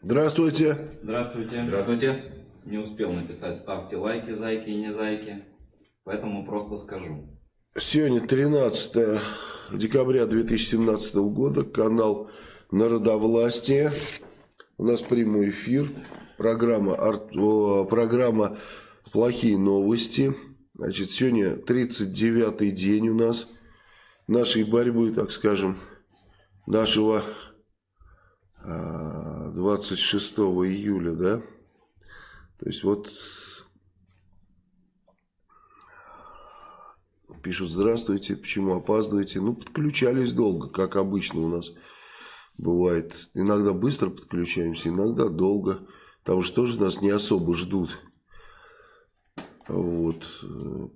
Здравствуйте. Здравствуйте. Здравствуйте. Не успел написать, ставьте лайки, зайки и не зайки. Поэтому просто скажу. Сегодня 13 декабря 2017 года. Канал Народовластие. У нас прямой эфир. Программа, программа «Плохие новости». Значит, сегодня 39-й день у нас нашей борьбы, так скажем, нашего 26 а, июля, да? То есть вот пишут, здравствуйте, почему опаздываете? Ну, подключались долго, как обычно у нас бывает. Иногда быстро подключаемся, иногда долго. Потому что тоже нас не особо ждут. Вот.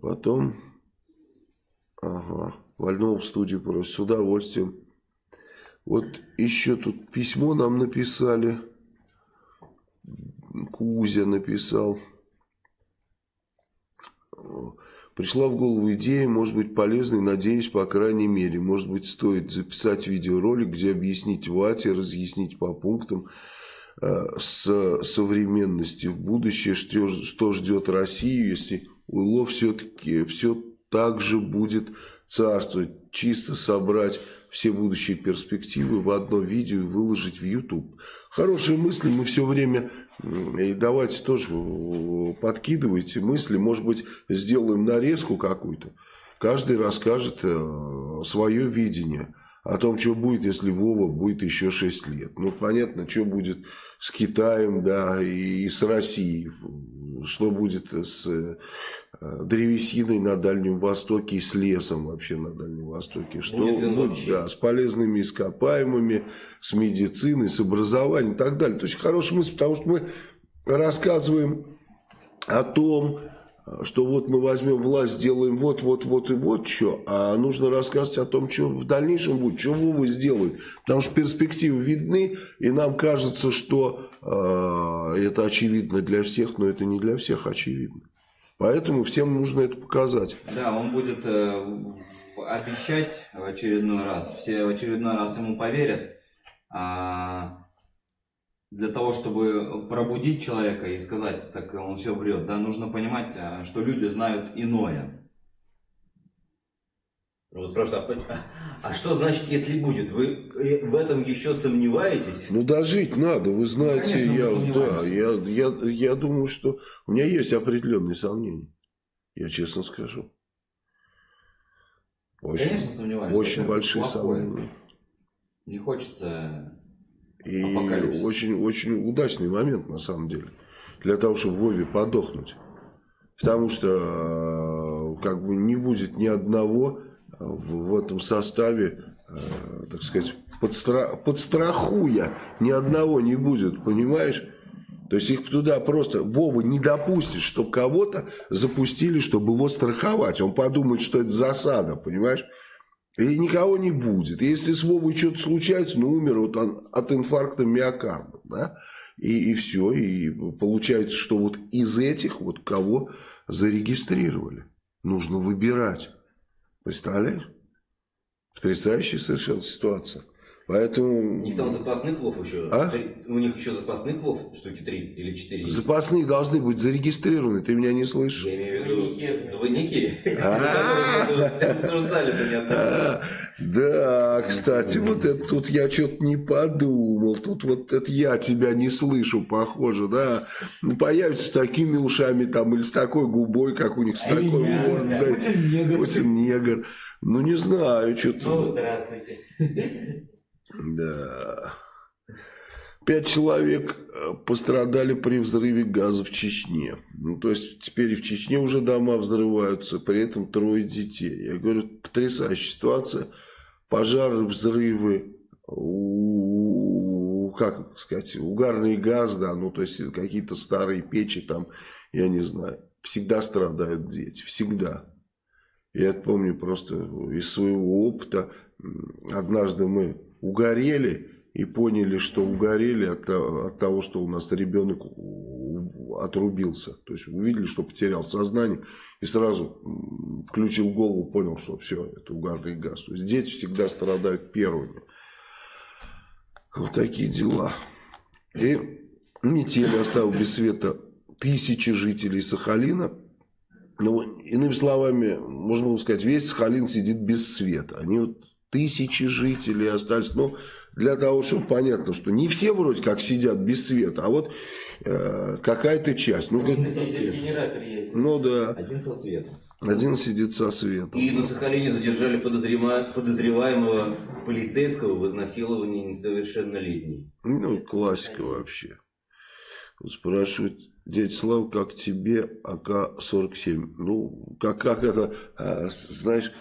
Потом... Ага. Вольного в студию просит. С удовольствием. Вот еще тут письмо нам написали. Кузя написал. Пришла в голову идея, может быть полезной, надеюсь, по крайней мере. Может быть, стоит записать видеоролик, где объяснить Вате, разъяснить по пунктам э, с современности в будущее, что, что ждет Россию, если УЛО все-таки все так же будет царствовать. Чисто собрать все будущие перспективы в одно видео и выложить в YouTube. Хорошие мысли мы все время и давайте тоже подкидывайте мысли. Может быть, сделаем нарезку какую-то. Каждый расскажет э, свое видение о том, что будет, если Вова будет еще 6 лет. Ну, понятно, что будет с Китаем, да, и с Россией. Что будет с э, древесиной на Дальнем Востоке и с лесом вообще на Дальнем Востоке. Что будет да, с полезными ископаемыми, с медициной, с образованием и так далее. То есть, хорошая мысль, потому что мы рассказываем о том, что вот мы возьмем власть, сделаем вот, вот, вот и вот что, а нужно рассказывать о том, что в дальнейшем будет, что Вова сделает. Потому что перспективы видны, и нам кажется, что э, это очевидно для всех, но это не для всех очевидно. Поэтому всем нужно это показать. Да, он будет э, обещать в очередной раз, все в очередной раз ему поверят. А для того, чтобы пробудить человека и сказать, так он все врет, да, нужно понимать, а, что люди знают иное. Вот спрашивают, а, а что значит, если будет? Вы э, в этом еще сомневаетесь? Ну, дожить надо, вы знаете, ну, я, да, я, я, я думаю, что у меня есть определенные сомнения, я честно скажу. Очень, Конечно, сомневаюсь. Очень большие плохое. сомнения. Не хочется и очень, очень удачный момент, на самом деле, для того, чтобы Вове подохнуть. Потому что э, как бы не будет ни одного в, этом составе, э, так сказать, подстра подстрахуя, ни одного не будет, понимаешь? То есть их туда просто, Вова не допустит, чтобы кого-то запустили, чтобы его страховать. Он подумает, что это засада, понимаешь? И никого не будет. Если с Вовой что-то случается, ну, умер вот он от инфаркта миокарда, да, и, и все. И получается, что вот из этих вот кого зарегистрировали. Нужно выбирать. Представляешь? Потрясающая совершенно ситуация. Поэтому... У них там запасных вов еще. А? У них еще запасных вов штуки три или четыре. Запасные должны быть зарегистрированы. Ты меня не слышишь? Я имею в виду двойники. А. Обсуждали а, Да, кстати, вот это тут я что-то не подумал. Тут вот это я тебя не слышу, похоже, да. Ну, появится с такими ушами там или с такой губой, как у них, с такой мордой. Путин негр. Ну, не знаю, что-то. Ну, здравствуйте. Да. Пять человек э, пострадали при взрыве газа в Чечне. Ну, то есть, теперь и в Чечне уже дома взрываются, при этом трое детей. Я говорю, потрясающая ситуация. Пожары, взрывы, как сказать, угарный газ, да, ну, то есть, какие-то старые печи там, я не знаю. Всегда страдают дети, всегда. Я это помню просто из своего опыта. Однажды мы угорели и поняли, что угорели от, от того, что у нас ребенок отрубился. То есть увидели, что потерял сознание и сразу включил голову, понял, что все, это угарный газ. То есть дети всегда страдают первыми. Вот такие дела. И метель оставил без света тысячи жителей Сахалина. Ну, иными словами, можно было сказать, весь Сахалин сидит без света. Они вот тысячи жителей остались. Но для того, чтобы понятно, что не все вроде как сидят без света, а вот э, какая-то часть. Ну, Один как, со ну да, Один со светом. один сидит со светом. И на Сахалине задержали подозрема- подозреваемого полицейского в изнасиловании несовершеннолетней. Ну, классика вообще. Спрашивают, дядя Слава, как тебе АК-47? Ну, как, как это, а, знаешь,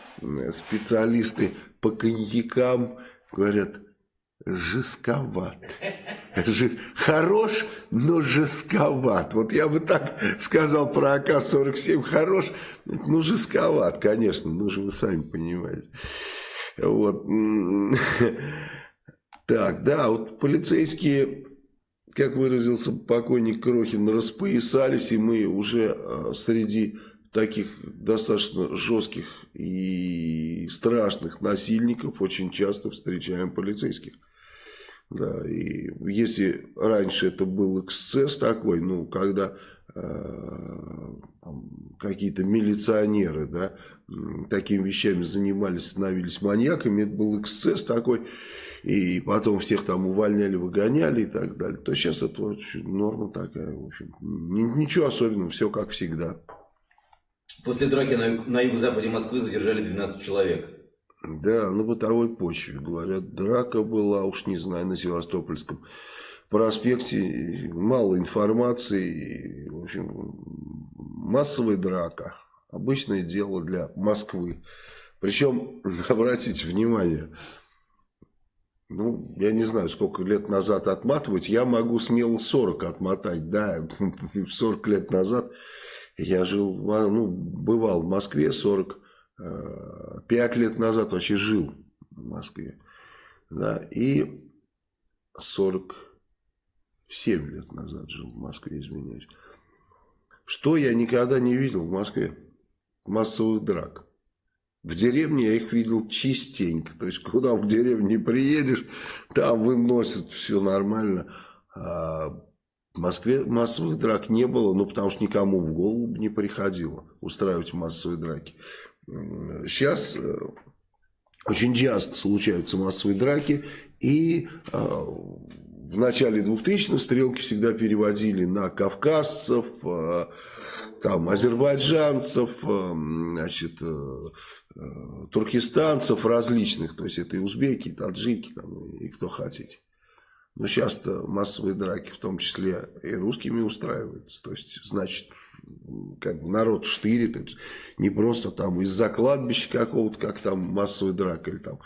специалисты по коньякам говорят, жестковат. Хорош, но жестковат. Вот я бы так сказал про АК-47. Хорош, ну, жестковат, конечно. Ну, же вы сами понимаете. Вот. Так, да, вот полицейские, как выразился покойник Крохин, распоясались, и мы уже э, среди таких достаточно жестких и страшных насильников очень часто встречаем полицейских. Да, и если раньше это был эксцесс такой, ну, когда э, какие-то милиционеры, да, такими вещами занимались, становились маньяками, это был эксцесс такой, и потом всех там увольняли, выгоняли и так далее, то сейчас это норма такая, в общем, ни- ничего особенного, все как всегда. После драки на, юг- на юго-западе Москвы задержали 12 человек. Да, на бытовой почве, говорят, драка была, уж не знаю, на Севастопольском проспекте, мало информации, в общем, массовая драка, обычное дело для Москвы. Причем, обратите внимание, ну, я не знаю, сколько лет назад отматывать, я могу смело 40 отмотать, да, 40 лет назад я жил, ну, бывал в Москве 40, э, 5 лет назад вообще жил в Москве, да, и 47 лет назад жил в Москве, извиняюсь. Что я никогда не видел в Москве? Массовых драк. В деревне я их видел частенько. То есть, куда в деревню не приедешь, там выносят, все нормально. А в Москве массовых драк не было, ну, потому что никому в голову не приходило устраивать массовые драки. Сейчас очень часто случаются массовые драки, и э, в начале 2000-х стрелки всегда переводили на кавказцев, э, там, азербайджанцев, э, значит, э, э, туркестанцев различных, то есть это и узбеки, и таджики, там, и кто хотите. Но сейчас-то массовые драки, в том числе и русскими, устраиваются. То есть, значит, как бы народ штырит. Не просто там из-за кладбища какого-то, как там массовая драка, или там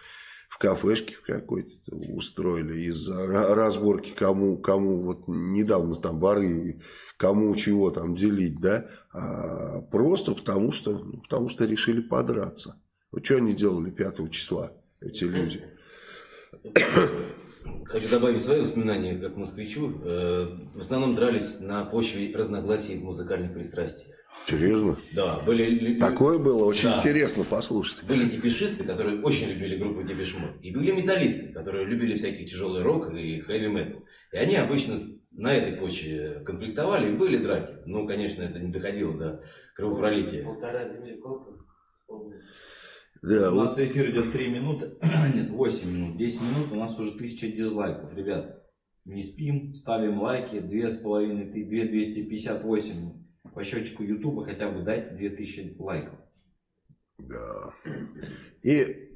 в кафешке какой-то устроили, из-за ра- разборки, кому, кому вот недавно там воры, кому чего там делить, да, а просто потому что, ну, потому что решили подраться. Вот что они делали 5 числа, эти люди? Хочу добавить свои воспоминания как москвичу. Э, В основном дрались на почве разногласий в музыкальных пристрастиях. Серьезно? Да, были, Такое было очень Да. интересно послушать. были депешисты, которые очень любили группу Депешмот. И были металлисты, которые любили всякий тяжелый рок и хэви метал. И они обычно на этой почве конфликтовали и были драки. Ну, конечно, это не доходило до кровопролития. Полтора земли? Да, У вот нас эфир идет 3 минуты, нет, 8 минут, 10 минут, у нас уже 1000 дизлайков, ребят. Не спим, ставим лайки, 2,5, ты- 2,258 по счетчику Ютуба хотя бы дайте 2000 лайков. Да. И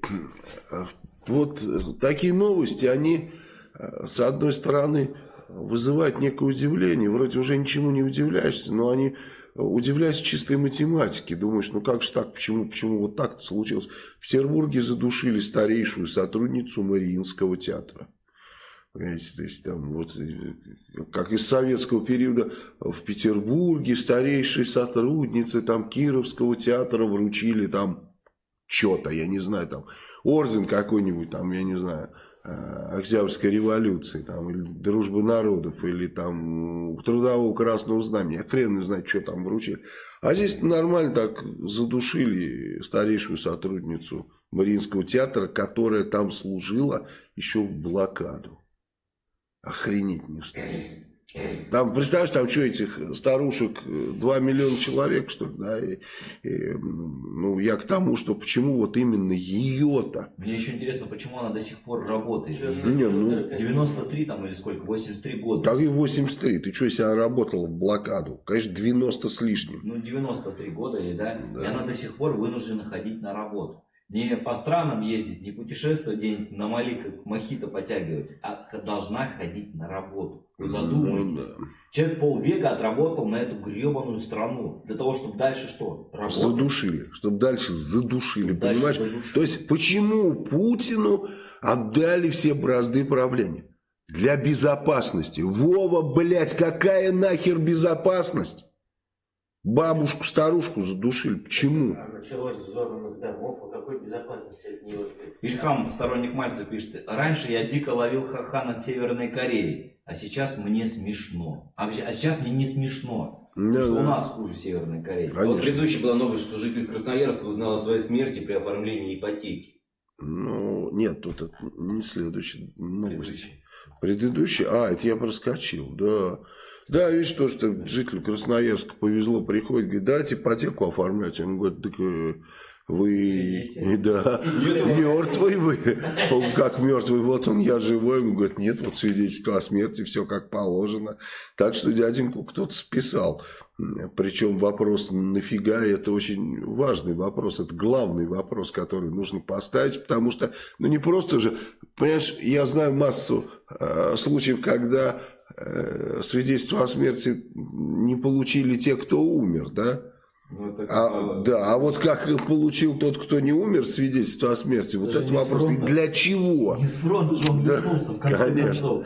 э, вот такие новости, они, э, с одной стороны, вызывают некое удивление. Вроде уже ничему не удивляешься, но они э, удивляются чистой математике. Думаешь, ну как же так, почему, почему вот так случилось? В Петербурге задушили старейшую сотрудницу Мариинского театра. Понимаете, то есть там вот, э, как из советского периода в Петербурге старейшей сотруднице там Кировского театра вручили там что-то, я не знаю, там орден какой-нибудь, там, я не знаю, э, Октябрьской революции, там, или Дружбы народов, или там Трудового Красного Знамени, хрен не знает, что там вручили. А здесь нормально так задушили старейшую сотрудницу Мариинского театра, которая там служила еще в блокаду. Охренеть не встанет. Там, представляешь, там что, этих старушек 2 миллиона человек, что ли, да? И, и, ну, я к тому, что почему вот именно ее-то. Мне еще интересно, почему она до сих пор работает. Не, ну, 93 там или сколько, 83 года. Так и 83. Ты что, если она работала в блокаду? Конечно, 90 с лишним. Ну, 93 года, или да? Да. И она до сих пор вынуждена ходить на работу. Не по странам ездить, не путешествовать где-нибудь на Мали, как мохито потягивать, а должна ходить на работу. Вы задумайтесь. Ну, да. Человек полвека отработал на эту гребаную страну. Для того, чтобы дальше что? Работать? Задушили. Чтобы дальше задушили, Чтобы дальше понимаешь? задушить. То есть, почему Путину отдали все бразды правления? Для безопасности. Вова, блядь, какая нахер безопасность? Бабушку, старушку задушили. Почему? А Началось с взорванных домов, о какой безопасности от него ждать? Ильхам, сторонник Мальца, пишет, раньше я дико ловил ха-ха над Северной Кореей, а сейчас мне смешно. А, вообще- а сейчас мне не смешно, Да, потому что да. у нас хуже Северной Кореи. Конечно. Вот предыдущая была новость, что житель Красноярска узнал о своей смерти при оформлении ипотеки. Ну, нет, тут это не следующий новость. Предыдущий. Предыдущий? А, это я проскочил, да. Да, видишь, то, что жителю Красноярска повезло, приходит, говорит, дайте ипотеку оформлять. Он говорит, так э, вы, и да, мертвый вы. Он как мертвый, вот он, я живой. Он говорит, нет, вот свидетельство о смерти, все как положено. Так что дяденьку кто-то списал. Причем вопрос, нафига, это очень важный вопрос, это главный вопрос, который нужно поставить, потому что, ну не просто же, понимаешь, я знаю массу э, случаев, когда э, свидетельство о смерти не получили те, кто умер, да? Ну, А, да, а вот как получил тот, кто не умер, свидетельство о смерти, вот Даже этот вопрос, и фронта. для чего? Не с фронта же он Да, вернулся, в конце конечно. концов.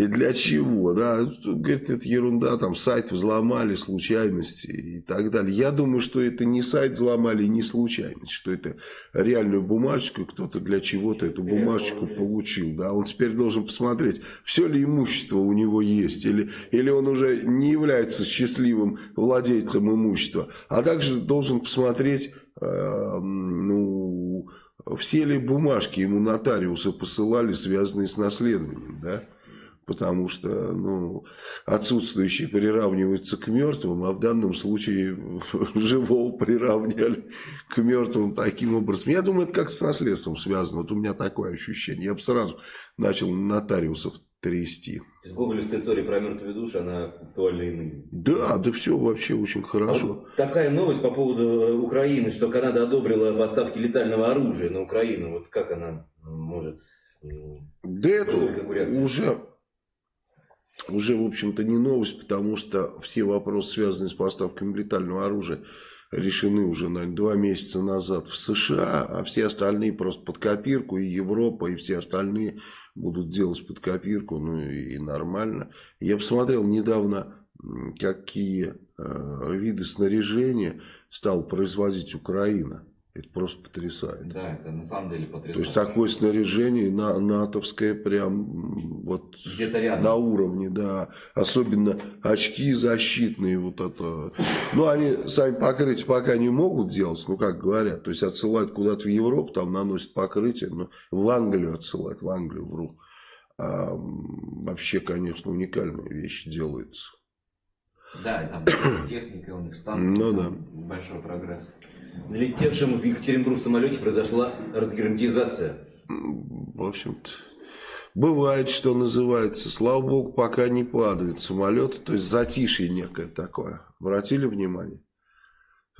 И для чего, да, говорит, это ерунда, там сайт взломали, случайности и так далее. Я думаю, что это не сайт взломали, не случайность, что это реальную бумажечку, кто-то для чего-то эту бумажечку получил, да, он теперь должен посмотреть, все ли имущество у него есть, или, или он уже не является счастливым владельцем имущества, а также должен посмотреть, э, ну, все ли бумажки ему нотариусы посылали, связанные с наследованием, да, потому что ну, отсутствующие приравниваются к мертвым, а в данном случае живого приравняли к мертвым таким образом. Я думаю, это как с наследством связано. Вот у меня такое ощущение. Я бы сразу начал нотариусов трясти. Гоголевская история про мертвые души, она актуальна и ныне. Да, да все вообще очень А хорошо. вот такая новость по поводу э, Украины, что Канада одобрила поставки летального оружия на Украину. Вот как она может... м, Да это уже, уже, в общем-то, не новость, потому что все вопросы, связанные с поставками летального оружия, решены уже, наверное, два месяца назад в США, а все остальные просто под копирку, и Европа, и все остальные будут делать под копирку, ну и нормально. Я посмотрел недавно, какие э, виды снаряжения стала производить Украина. Это просто потрясает. Да, это на самом деле То потрясающе. есть такое снаряжение на, натовское прям вот рядом. на уровне, да. Особенно очки защитные, вот это. Ну, они сами покрытие пока не могут делать, ну, как говорят. То есть отсылают куда-то в Европу, там наносят покрытие, но в Англию отсылают, в Англию вру. А, вообще, конечно, уникальные вещи делаются. Да, там с техникой у них станут. Ну там Большой прогресс. На летевшем в Екатеринбург самолете произошла разгерметизация. В общем-то, бывает, что называется. Слава богу, пока не падают самолеты. То есть затишье некое такое. Обратили внимание?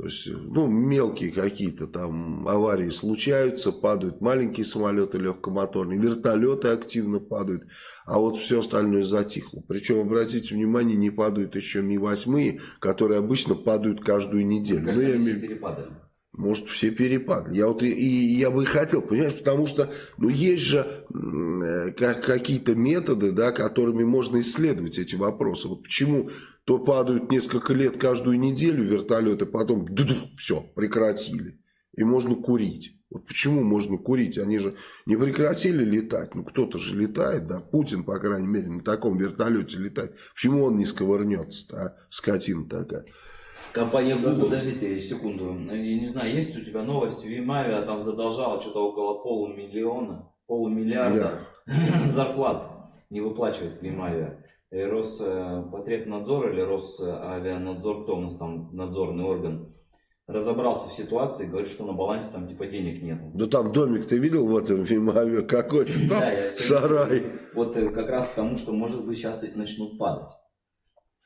То есть, ну, мелкие какие-то там аварии случаются, падают маленькие самолеты легкомоторные, вертолеты активно падают, а вот все остальное затихло. Причем, обратите внимание, не падают еще Ми-8, которые обычно падают каждую неделю. Ну, я имею- перепадали. Может, все перепады. Я вот и, и я бы хотел, понимаешь, потому что, ну, есть же э, как, какие-то методы, да, которыми можно исследовать эти вопросы. Вот почему то падают несколько лет каждую неделю вертолеты, потом все, прекратили. И можно курить. Вот почему можно курить? Они же не прекратили летать. Ну, кто-то же летает, да. Путин, по крайней мере, на таком вертолете летает. Почему он не сковырнется, а? Скотина такая. Компания Google Подождите секунду. Я не знаю, есть у тебя новость? Вимавия там задолжала что-то около полумиллиона, полумиллиарда зарплат. не выплачивает Вимавиа. И Роспотребнадзор или Росавианадзор, кто у нас там надзорный орган, разобрался в ситуации, говорит, что на балансе там типа денег нет. Да там домик ты видел в этом Вимаве? Какой-то там Да, сарай. Вот э, как раз к тому, что может быть сейчас начнут падать.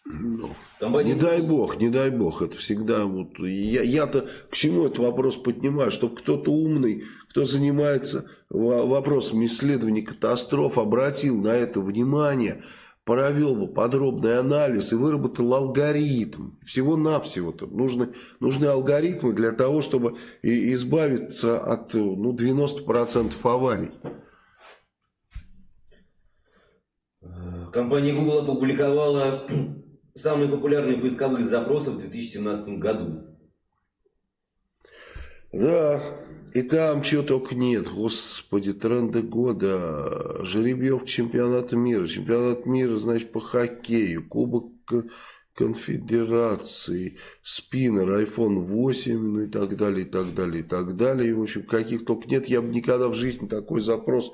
Ну, Компания Не дай бог, не дай бог, это всегда вот, я, я-то к чему этот вопрос поднимаю, чтобы кто-то умный, кто занимается во- вопросом исследования катастроф, обратил на это внимание, провел бы подробный анализ и выработал алгоритм. Всего-навсего-то нужны, нужны алгоритмы для того, чтобы избавиться от ну, 90% аварий. Э, Компания Google опубликовала самые популярные поисковые запросы в 2017 году. Да, и там чего только нет. Господи, тренды года. Жеребьевка чемпионата мира. Чемпионат мира, значит, по хоккею. Кубок конфедерации. Спиннер, iPhone 8, ну и так далее, и так далее, и так далее. И, в общем, каких только нет. Я бы никогда в жизни такой запрос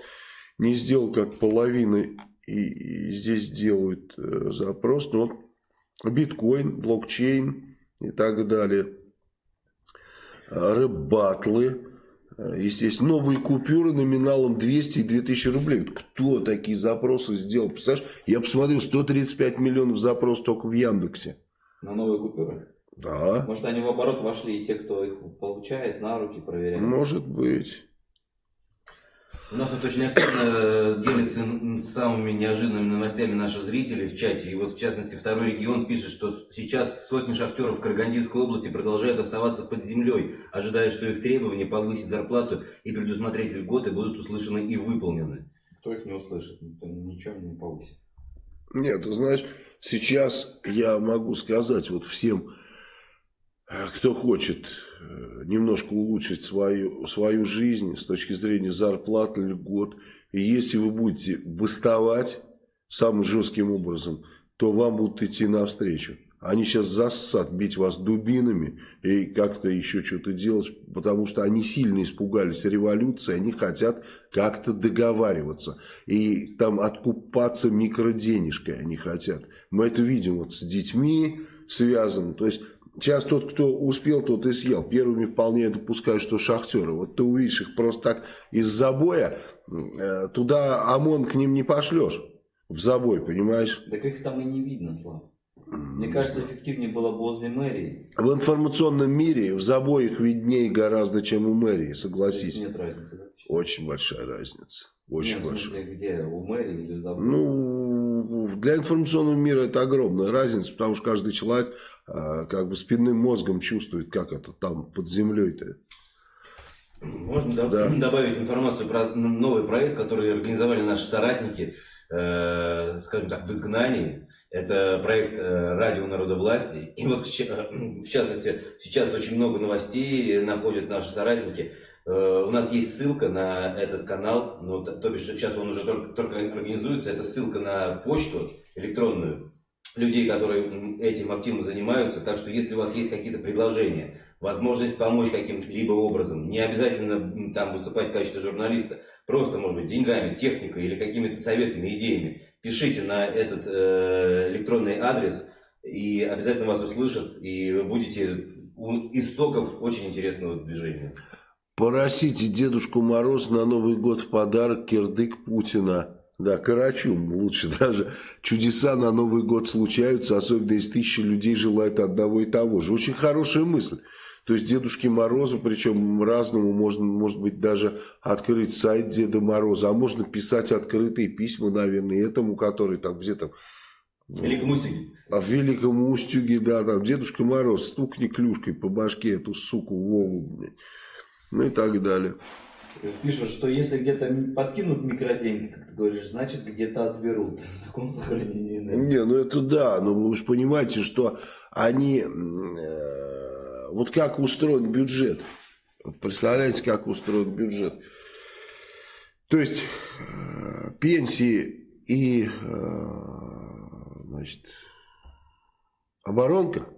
не сделал, как половина и, и здесь делают э, запрос. Но вот биткоин, блокчейн и так далее рэп-батлы, естественно, новые купюры номиналом 200 и 2000 рублей. Кто такие запросы сделал? Представляешь, я посмотрел, 135 миллионов запросов только в Яндексе. На новые купюры. Да, Может они в оборот вошли и те, кто их получает, на руки проверяют. может быть. У нас тут очень активно делятся н- самыми неожиданными новостями наши зрители в чате. И вот, в частности, второй регион пишет, что сейчас сотни шахтеров в Карагандинской области продолжают оставаться под землей, ожидая, что их требования повысить зарплату и предусмотреть льготы будут услышаны и выполнены. Кто их не услышит, ничего не повысит. Нет, ты знаешь, сейчас я могу сказать вот всем, э, кто хочет э, немножко улучшить свою, свою жизнь с точки зрения зарплаты, льгот, и если вы будете бастовать самым жестким образом, то вам будут идти навстречу. Они сейчас зассат бить вас дубинами и как-то еще что-то делать, потому что они сильно испугались революции, они хотят как-то договариваться. И там откупаться микроденежкой они хотят. Мы это видим вот с детьми связано. То есть сейчас тот, кто успел, тот и съел. Первыми вполне допускаю, что шахтеры. Вот ты увидишь их просто так из забоя, э, туда ОМОН к ним не пошлешь. В забой, понимаешь? Так их там и не видно, Слав. Мне кажется, эффективнее было бы возле мэрии. В информационном мире в забоях виднее гораздо, чем у мэрии, согласись. Нет разницы, да? Очень большая разница. Очень Нет, в большая. смысле, где? У мэрии или в заборе? Ну, для информационного мира это огромная разница, потому что каждый человек а, как бы спинным мозгом чувствует, как это там под землей-то. Можно да- добавить информацию про новый проект, который организовали наши соратники, э, скажем так, в изгнании. Это проект э, Радио Народовластия. И вот, в частности, сейчас очень много новостей находят наши соратники. Э, У нас есть ссылка на этот канал, ну, то, то бишь сейчас он уже только, только организуется. Это ссылка на почту электронную людей, которые этим активно занимаются. Так что если у вас есть какие-то предложения, возможность помочь каким-либо образом, не обязательно там выступать в качестве журналиста, просто, может быть, деньгами, техникой или какими-то советами, идеями, пишите на этот э, электронный адрес, и обязательно вас услышат, и вы будете у истоков очень интересного движения. Просите Дедушку Мороз на Новый год в подарок кирдык Путина. Да, Карачун лучше даже. Чудеса на Новый год случаются, особенно если тысячи людей желают одного и того же. Очень хорошая мысль. То есть Дедушке Морозу, причем разному, можно, может быть, даже открыть сайт Деда Мороза, а можно писать открытые письма, наверное, этому, который там где-то Великому Устюге. а в Великом Устюге, да, там Дедушка Мороз, стукни клюшкой по башке эту суку Вову, блядь. Ну и так далее. Пишут, что если где-то подкинут микроденьги, как ты говоришь, значит где-то отберут. Закон сохранения энергии. Не, ну это да, но вы же понимаете, что они, э, вот как устроен бюджет, представляете, как устроен бюджет. То есть э, пенсии и э, значит, оборонка,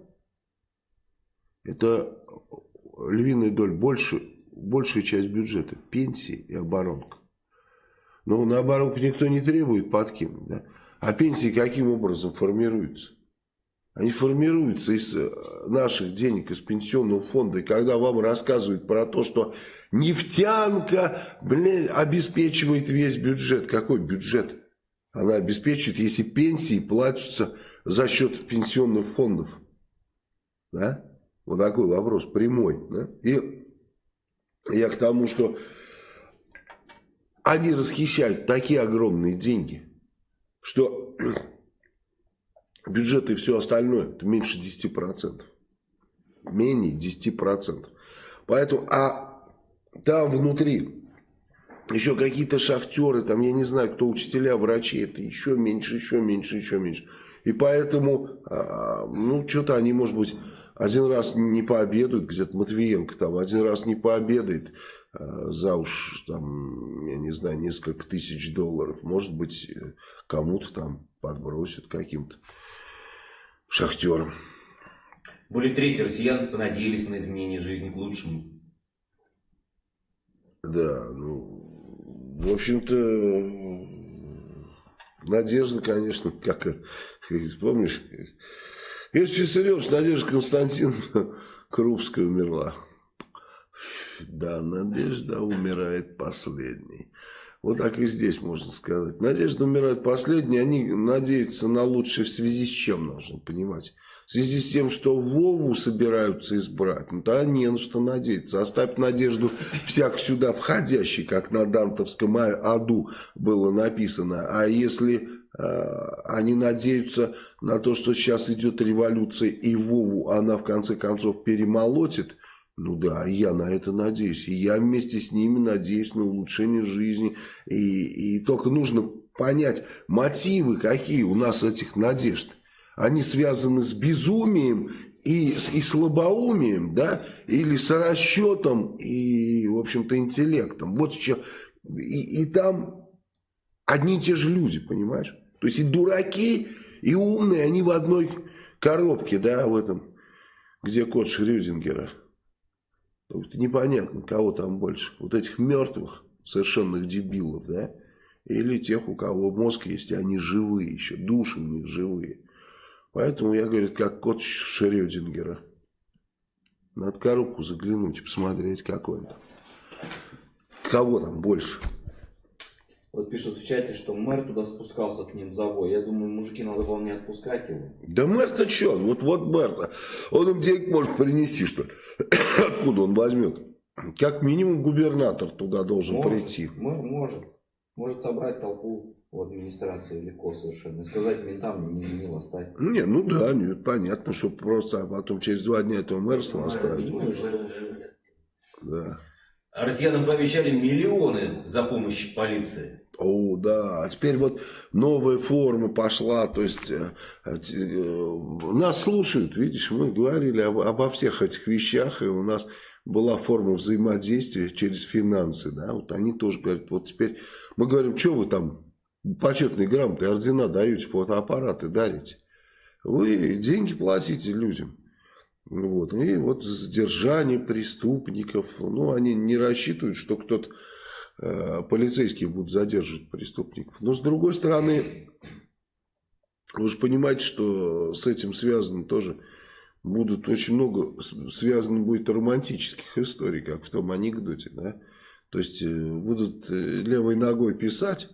это львиная доля, больше, большая часть бюджета, пенсии и оборонка. Ну, наоборот, никто не требует подкинуть. Да? А пенсии каким образом формируются? Они формируются из э, наших денег, из пенсионного фонда. И когда вам рассказывают про то, что нефтянка блин, обеспечивает весь бюджет. Какой бюджет? Она обеспечивает, если пенсии платятся за счет пенсионных фондов. Да? Вот такой вопрос прямой. Да? И я к тому, что они расхищают такие огромные деньги, что бюджет и все остальное это меньше 10%. Менее 10%. Поэтому, а там внутри еще какие-то шахтеры, там я не знаю, кто учителя, врачи, это еще меньше, еще меньше, еще меньше. И поэтому, а, ну, что-то они, может быть, один раз не пообедают, где-то Матвиенко там, один раз не пообедает а, за уж, там, я не знаю, несколько тысяч долларов. Может быть, кому-то там подбросят каким-то шахтерам. Более трети россиян понадеялись на изменение жизни к лучшему. Да, ну, в общем-то, надежда, конечно, как, помнишь, Иосиф Виссарионович, Надежда Константиновна Крупская умерла. Да, Надежда умирает последней. Вот так и здесь можно сказать. Надежда умирает последней, они надеются на лучшее в связи с чем, нужно понимать. В связи с тем, что Вову собираются избрать, ну да не на что надеяться. Оставь надежду всяк сюда входящий, как на Дантовском аду было написано. А если они надеются на то, что сейчас идет революция и Вову она в конце концов перемолотит, ну да, я на это надеюсь. И я вместе с ними надеюсь на улучшение жизни. И, и только нужно понять мотивы, какие у нас этих надежд они связаны с безумием и, и слабоумием, да, или с расчетом и, в общем-то, интеллектом. Вот еще, и, и там одни и те же люди, понимаешь? То есть и дураки, и умные, они в одной коробке, да, в этом, где код Шрёдингера. Непонятно, кого там больше. Вот этих мертвых, совершенных дебилов, да, или тех, у кого мозг есть, и они живые еще, души у них живые. Поэтому я, говорю, как кот Шрёдингера. Надо коробку заглянуть и посмотреть, какой он там. Кого там больше? Вот пишут в чате, что мэр туда спускался к ним в завой. Я думаю, мужики, надо было не отпускать его. Да мэр-то что? Вот, вот мэр-то. Он им денег может принести, что ли? Откуда он возьмет? Как минимум губернатор туда должен может, прийти. Мэр может. Может собрать толпу в администрации легко совершенно. И сказать ментам не мило стать. Не, ну да, нет, понятно, что просто а потом через два дня этого мэрства оставить. Да. Россиянам пообещали миллионы за помощь полиции. О, да, а теперь вот новая форма пошла, то есть э, э, нас слушают, видишь, мы говорили об, обо всех этих вещах, и у нас была форма взаимодействия через финансы, да, вот они тоже говорят, вот теперь мы говорим, что вы там почетные грамоты, ордена даете, фотоаппараты дарите. Вы деньги платите людям. Вот. И вот задержание преступников, ну, они не рассчитывают, что кто-то, э, полицейские будут задерживать преступников. Но, с другой стороны, вы же понимаете, что с этим связано тоже, будут очень много, связано будет романтических историй, как в том анекдоте, да. То есть, э, будут э, левой ногой писать,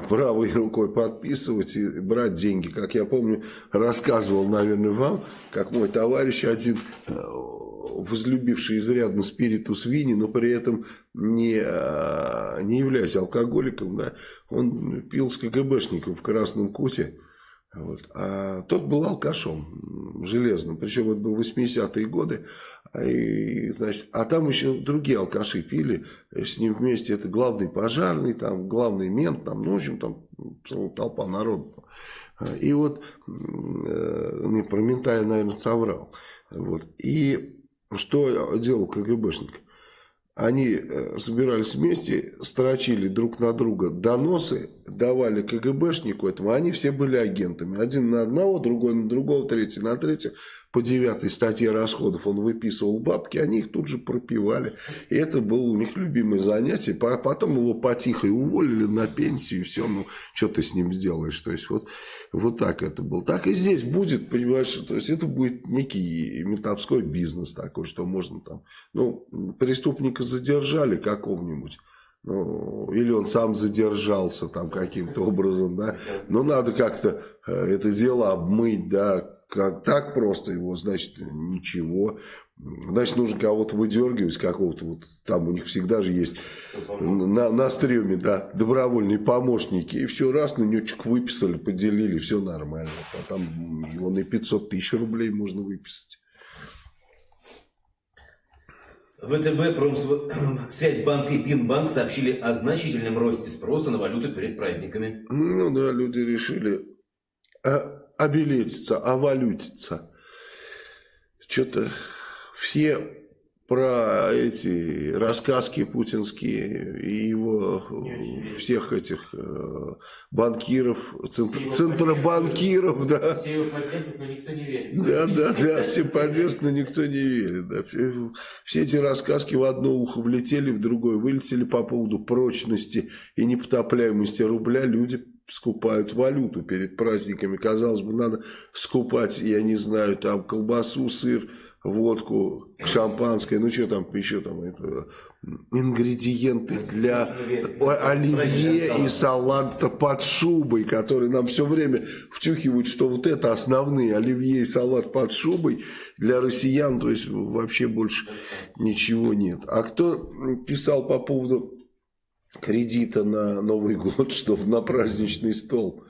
правой рукой подписывать и брать деньги. Как я помню, рассказывал, наверное, вам, как мой товарищ один, э, возлюбивший изрядно спиритус вини, но при этом не, э, не являясь алкоголиком, да, он пил с КГБшником в Красном Куте, вот. А тот был алкашом железным, причем это был 80-е годы, и, значит, а там еще другие алкаши пили, с ним вместе это главный пожарный, там главный мент, там, ну, в общем, там целая толпа народу. И вот, э, не про мента я, наверное, соврал. Вот. И что делал КГБшник? Они э, собирались вместе, строчили друг на друга доносы, давали КГБшнику этому, они все были агентами. Один на одного, другой на другого, третий на третьего. По девятой статье расходов он выписывал бабки, они их тут же пропивали. И это было у них любимое занятие. Потом его потихо уволили на пенсию, и все, ну, что ты с ним сделаешь? То есть, вот, вот так это было. Так и здесь будет, понимаешь, то есть, это будет некий ментовской бизнес такой, что можно там, ну, преступника задержали какого-нибудь, ну, или он сам задержался там каким-то образом, да, но надо как-то э, это дело обмыть, да, как так просто его, значит, ничего. Значит, нужно кого-то выдергивать, какого-то вот, там у них всегда же есть на, на стреме, да, добровольные помощники. И все, раз, на нечек выписали, поделили, все нормально. А там его на 500 тысяч рублей можно выписать. ВТБ, Промсвязьбанк и Бинбанк сообщили о значительном росте спроса на валюту перед праздниками. Ну да, люди решили обелетиться, овалютиться. Что-то все про эти рассказки путинские и его всех этих э, банкиров, центр, центробанкиров, да. Все его поддерживают, но никто не верит. Да, да, да, все поддерживают, но никто не верит. Да. Все, все эти рассказки в одно ухо влетели, в другое вылетели по поводу прочности и непотопляемости рубля. Люди скупают валюту перед праздниками. Казалось бы, надо скупать, я не знаю, там колбасу, сыр, водку, шампанское, ну что там еще там, это ингредиенты для оливье и салата под шубой, которые нам все время втюхивают, что вот это основные оливье и салат под шубой для россиян, то есть вообще больше ничего нет. А кто писал по поводу кредита на Новый год, чтобы на праздничный стол?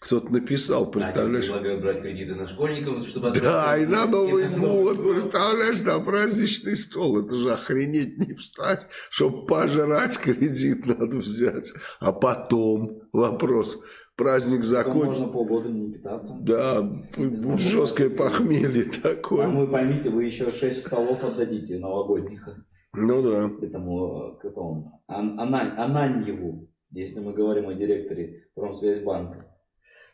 Кто-то написал, представляешь? Они предлагают брать кредиты на школьников, чтобы... Да, и на Новый год, представляешь, на праздничный стол. Это же охренеть не встать, чтобы пожрать кредит надо взять. А потом вопрос, праздник закончится. Можно полгода не питаться. Да, жесткое похмелье такое. А вы поймите, вы еще 6 столов отдадите новогодних. Ну да. Этому, к этому, Анань, Ананьеву, если мы говорим о директоре Промсвязьбанка.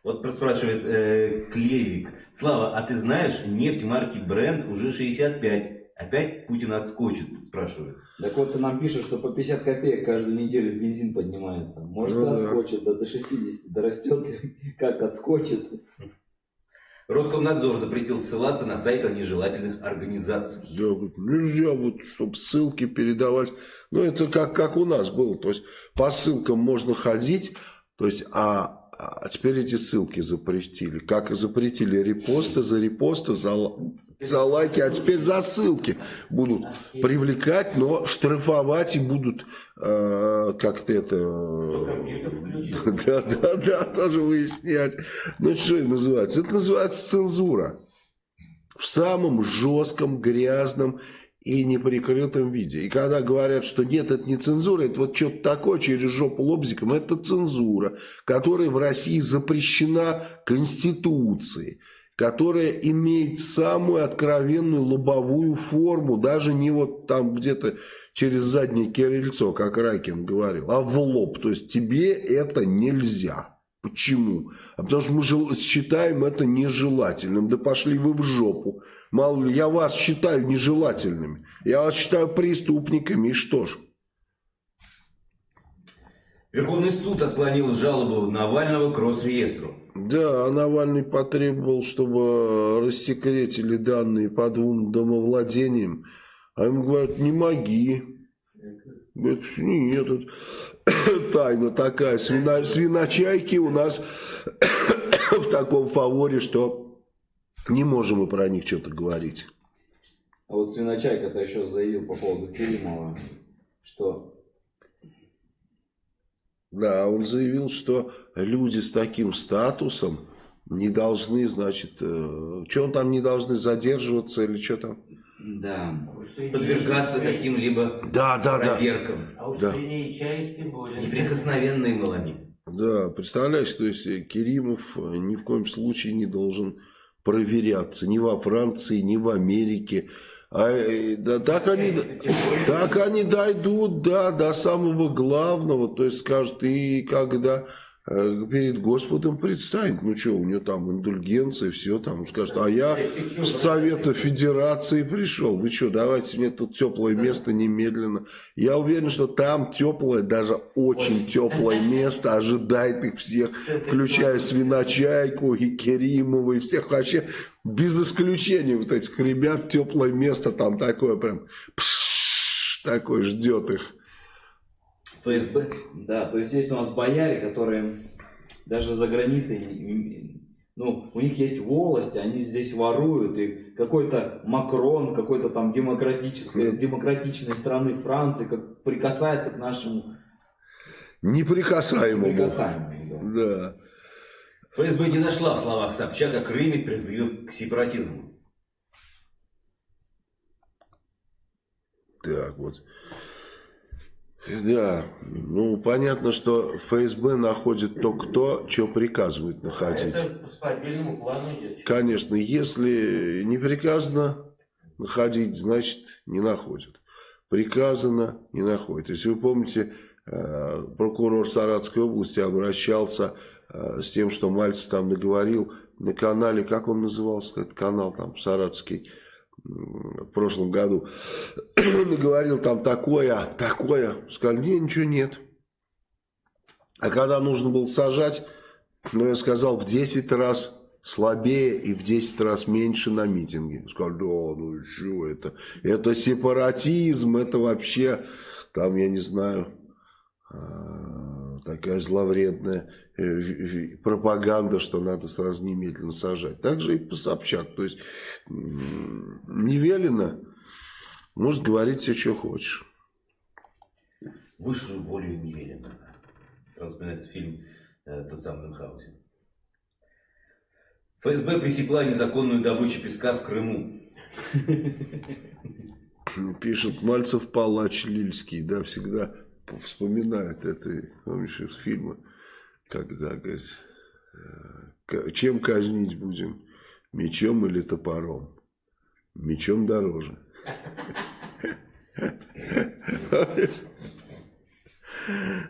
Вот спрашивает э, Клевик. Слава, а ты знаешь, нефть марки Бренд уже 65. Опять Путин отскочит, спрашивает. Так вот ты нам пишешь, что по 50 копеек каждую неделю бензин поднимается. Может ну, отскочит, да. да до 60 дорастет, как отскочит. Роскомнадзор запретил ссылаться на сайты нежелательных организаций. Да, нельзя вот, чтобы ссылки передавать. Ну, это как, как у нас было. То есть, по ссылкам можно ходить, то есть, а а теперь эти ссылки запретили. Как запретили репосты за репосты, за, за лайки, а теперь за ссылки будут привлекать, но штрафовать и будут э, как-то это... Да, да, да, тоже выяснять. Ну, что это называется? Это называется цензура. В самом жестком, грязном и неприкрытом виде. И когда говорят, что нет, это не цензура, это вот что-то такое через жопу лобзиком, это цензура, которая в России запрещена Конституцией, которая имеет самую откровенную лобовую форму, даже не вот там где-то через заднее кирильцо, как Райкин говорил, а в лоб. То есть тебе это нельзя. Почему? А потому что мы считаем это нежелательным. Да пошли вы в жопу. Мало ли, я вас считаю нежелательными. Я вас считаю преступниками. И что ж? Верховный суд отклонил жалобу Навального к Росреестру. Да, а Навальный потребовал, чтобы рассекретили данные по двум домовладениям. А ему говорят, не моги. Говорят, нет, это тайна такая. Свино, свиночайки у нас в таком фаворе, что не можем мы про них что-то говорить. А вот Свиночайка-то еще заявил по поводу Керимова, что... Да, он заявил, что люди с таким статусом не должны, значит, э, что он там не должны задерживаться или что там? Да. Подвергаться каким-либо да, да, проверкам. Да. А уж да. чай тем более. Неприкосновенные мы Да, представляешь, то есть э, Керимов э, ни в коем случае не должен проверяться ни во Франции, ни в Америке. А, э, да, так, они, так они дойдут, да, до самого главного, то есть скажут, и когда перед Господом предстанет. Ну что, у него там индульгенция, все там. Он скажет, а я с Совета Федерации пришел. Вы что, давайте мне тут теплое место немедленно. Я уверен, что там теплое, даже очень теплое место ожидает их всех, включая Свиночайку и Керимова и всех вообще без исключения вот этих ребят теплое место там такое прям пш, такое ждет их. ФСБ. Да, то есть есть у нас бояре, которые даже за границей, ну, у них есть волости, они здесь воруют, и какой-то Макрон, какой-то там демократической, демократичной страны Франции, как прикасается к нашему... Неприкасаемому. Неприкасаемому, да. да. ФСБ не нашла в словах Собчака Крыме призыв к сепаратизму. Так, вот. Да, ну понятно, что ФСБ находит то, кто, что приказывает находить. Это по отдельному плану идет. Конечно, если не приказано находить, значит не находят. Приказано, не находит. Если вы помните, э, прокурор Саратской области обращался э, с тем, что Мальцев там наговорил на канале, как он назывался, этот канал там, Саратский, в прошлом году, говорил там такое, такое, сказали, не, ничего нет. А когда нужно было сажать, ну, я сказал, в 10 раз слабее и в 10 раз меньше на митинге. Сказали, да, ну что это? Это сепаратизм, это вообще, там, я не знаю, а, такая зловредная пропаганда, что надо сразу немедленно сажать. Также и по Собчак. То есть не велено, может говорить все, что хочешь. Высшую волю не велено. Сразу вспоминается фильм э, тот самый Мюнхгаузен. ФСБ пресекла незаконную добычу песка в Крыму. Пишет Мальцев Палач Лильский, да, всегда вспоминает это, помнишь, из фильма когда, говорит, э, чем казнить будем, мечом или топором? Мечом дороже.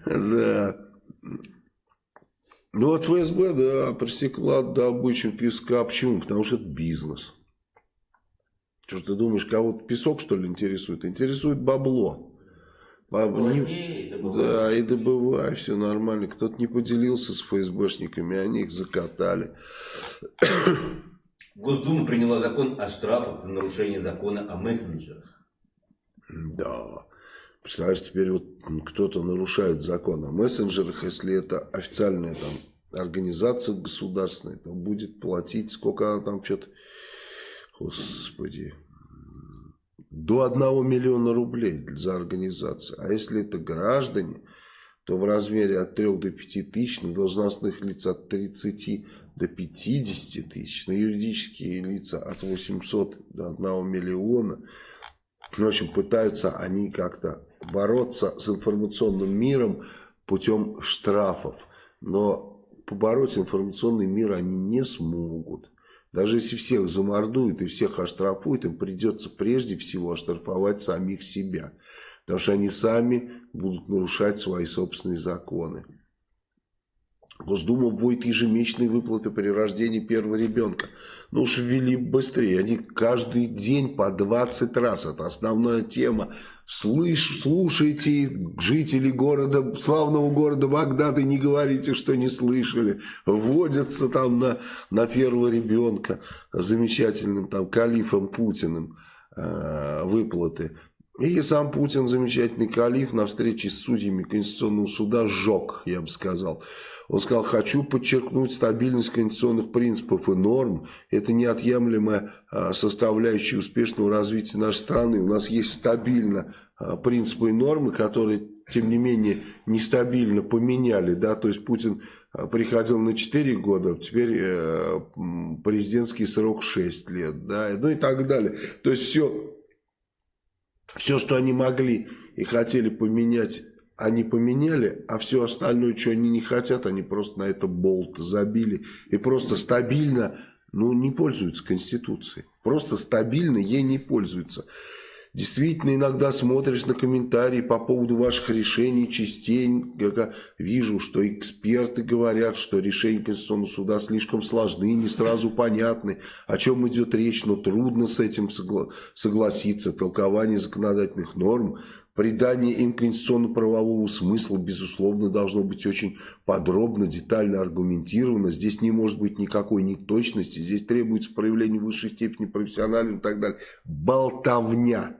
Да. Ну вот ФСБ, да, пресекла добычу песка. Почему? Потому что это бизнес. Что ж ты думаешь, кого-то песок, что ли, интересует? Интересует бабло. Не... Да, и добывай, все нормально. Кто-то не поделился с ФСБшниками, они их закатали. Госдума приняла закон о штрафах за нарушение закона о мессенджерах. Да. Представляешь, теперь вот кто-то нарушает закон о мессенджерах, если это официальная там организация государственная, то будет платить, сколько она там что-то... Господи, до 1 миллиона рублей за организацию. А если это граждане, то в размере от 3 до 5 тысяч, на должностных лиц от 30 до 50 тысяч, на юридические лица от 800 до 1 миллиона. В общем, пытаются они как-то бороться с информационным миром путем штрафов. Но побороть информационный мир они не смогут. Даже если всех замордуют и всех оштрафуют, им придется прежде всего оштрафовать самих себя. Потому что они сами будут нарушать свои собственные законы. Госдума вводит ежемесячные выплаты при рождении первого ребенка. Ну уж ввели быстрее. Они каждый день по 20 раз. Это основная тема. Слышь, слушайте, жители города, славного города Багдада, не говорите, что не слышали. Вводятся там на, на первого ребенка замечательным там калифом Путиным э, выплаты. И сам Путин, замечательный калиф, на встрече с судьями Конституционного суда сжег, я бы сказал. Он сказал, хочу подчеркнуть стабильность конституционных принципов и норм. Это неотъемлемая а, составляющая успешного развития нашей страны. У нас есть стабильно а, принципы и нормы, которые, тем не менее, нестабильно поменяли. Да? То есть Путин а, приходил на 4 года, теперь э, президентский срок 6 лет. Да? Ну и так далее. То есть все, все, что они могли и хотели поменять они поменяли, а все остальное, что они не хотят, они просто на это болт забили. И просто стабильно ну, не пользуются Конституцией. Просто стабильно ей не пользуются. Действительно, иногда смотришь на комментарии по поводу ваших решений, частенько вижу, что эксперты говорят, что решения Конституционного суда слишком сложны, не сразу понятны, о чем идет речь, но трудно с этим согла согласиться. Толкование законодательных норм, придание им конституционно-правового смысла, безусловно, должно быть очень подробно, детально аргументировано. Здесь не может быть никакой неточности, здесь требуется проявление высшей степени профессионализма и так далее. Болтовня.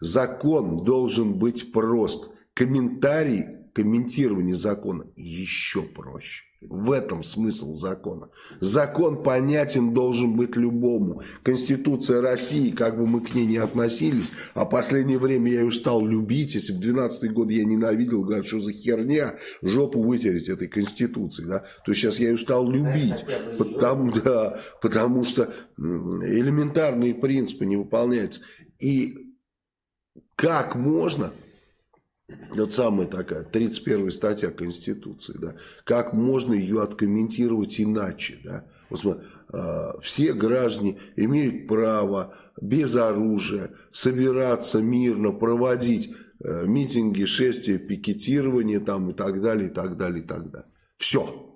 Закон должен быть прост. Комментарий, комментирование закона еще проще. В этом смысл закона. Закон понятен должен быть любому. Конституция России, как бы мы к ней не относились, а последнее время я ее стал любить. Если в 12 год я ненавидел, говорят, что за херня, жопу вытереть этой Конституции, да, то сейчас я ее стал любить. Потому, да, потому что элементарные принципы не выполняются. И как можно, вот самая такая, 31 статья Конституции, да, как можно ее откомментировать иначе, да? Вот смотри, э, все граждане имеют право без оружия собираться мирно, проводить э, митинги, шествия, пикетирование там и так далее, и так далее, и так далее. Все.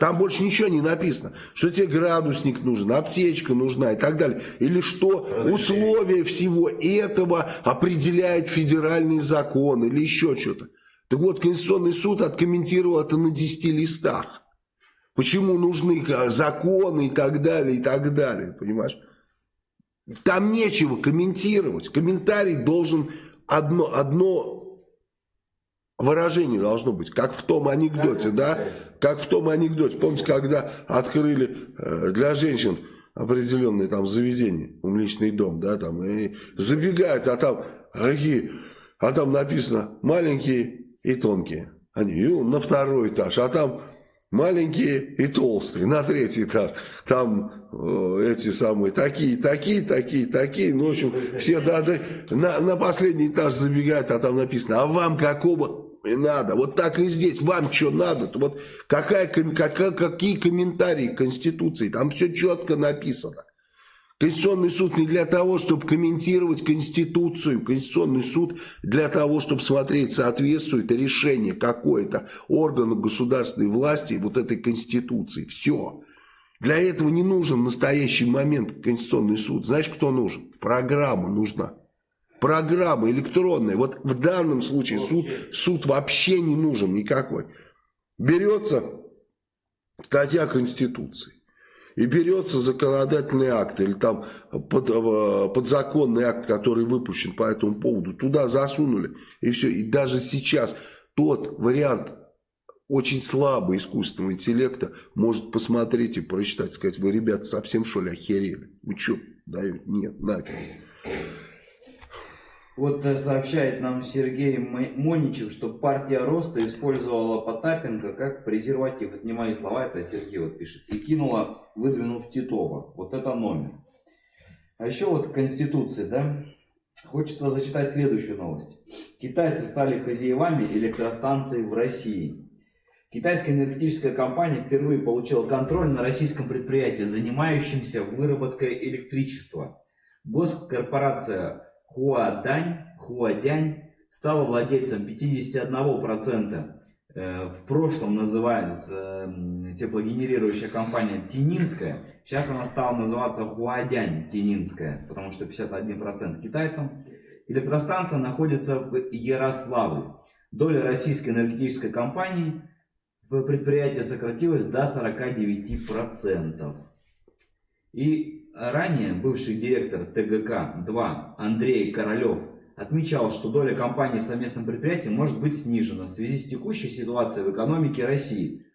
Там больше ничего не написано, что тебе градусник нужен, аптечка нужна и так далее. Или что условия всего этого определяет федеральный закон или еще что-то. Так вот, Конституционный суд откомментировал это на 10 листах. Почему нужны законы и так далее, и так далее, понимаешь? Там нечего комментировать. Комментарий должен одно, одно выражение должно быть, как в том анекдоте, да? Как в том анекдоте. Помните, когда открыли э, для женщин определенные там заведения, умличный дом, да, там, и забегают, а там какие, а там написано маленькие и тонкие. Они на второй этаж, а там маленькие и толстые, на третий этаж. Там э, эти самые, такие, такие, такие, такие. Ну, в общем, все да, да, на, на последний этаж забегают, а там написано, а вам какого и надо. Вот так и здесь. Вам что надо? -то? Вот какая, какая, какие комментарии к Конституции? Там все четко написано. Конституционный суд не для того, чтобы комментировать Конституцию. Конституционный суд для того, чтобы смотреть, соответствует решение какое-то органа государственной власти вот этой Конституции. Все. Для этого не нужен в настоящий момент Конституционный суд. Знаешь, кто нужен? Программа нужна программа электронная. Вот в данном случае суд, суд вообще не нужен никакой. Берется статья Конституции. И берется законодательный акт или там под, э, подзаконный акт, который выпущен по этому поводу, туда засунули. И все. И даже сейчас тот вариант очень слабый искусственного интеллекта может посмотреть и прочитать, сказать, вы, ребята, совсем что ли охерели? Вы что, дают? Нет, нафиг. Вот э, сообщает нам Сергей Моничев, что партия Роста использовала Потапенко как презерватив. Это не мои слова, это Сергей вот пишет. И кинула, выдвинув Титова. Вот это номер. А еще вот Конституция, да? Хочется зачитать следующую новость. Китайцы стали хозяевами электростанций в России. Китайская энергетическая компания впервые получила контроль на российском предприятии, занимающемся выработкой электричества. Госкорпорация Хуадань, Хуадянь стала владельцем 51%. Э, в прошлом называлась теплогенерирующая компания Тининская. Сейчас она стала называться Хуадянь Тининская, потому что 51% китайцам. Электростанция находится в Ярославле. Доля российской энергетической компании в предприятии сократилась до 49%. И Ранее бывший директор ТГК-2 Андрей Королев отмечал, что доля компании в совместном предприятии может быть снижена в связи с текущей ситуацией в экономике России,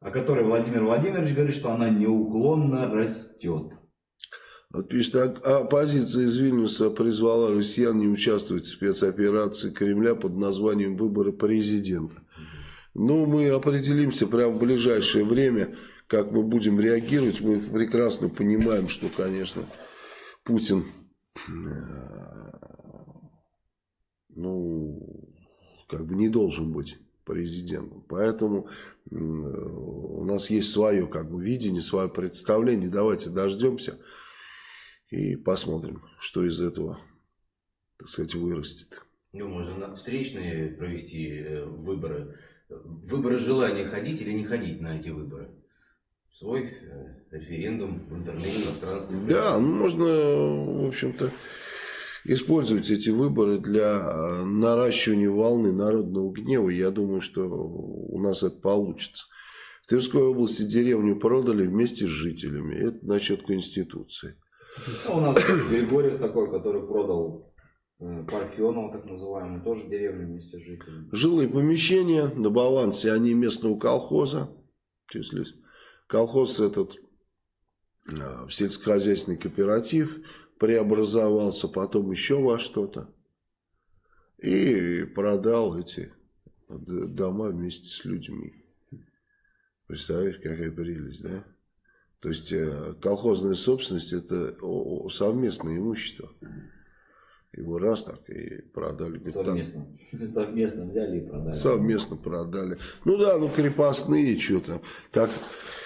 о которой Владимир Владимирович говорит, что она неуклонно растет. Вот пишет, оппозиция из Вильнюса призвала россиян не участвовать в спецоперации Кремля под названием «Выборы президента». Ну, мы определимся прямо в ближайшее время как мы будем реагировать, мы прекрасно понимаем, что, конечно, Путин, э, ну, как бы не должен быть президентом. Поэтому у нас есть свое как бы, видение, свое представление. Давайте дождемся и посмотрим, что из этого, так сказать, вырастет. Ну, можно встречные провести э, выборы. Выборы желания ходить или не ходить на эти выборы. Свой э, референдум в интернете, в пространстве. Да, ну можно, в общем-то, использовать эти выборы для э, наращивания волны народного гнева. Я думаю, что у нас это получится. В Тверской области деревню продали вместе с жителями. Это насчет Конституции. А у нас Григорьев такой, который продал э, Парфенова, так называемую, тоже деревню вместе с жителями. Жилые помещения на балансе, они местного колхоза числись. Колхоз этот э, в сельскохозяйственный кооператив преобразовался, потом еще во что-то. И продал эти дома вместе с людьми. Представляешь, какая прелесть, да? То есть э, колхозная собственность это совместное имущество. Его раз так и продали. Совместно. Совместно взяли и продали. Совместно продали. Ну да, ну крепостные что-то. Как...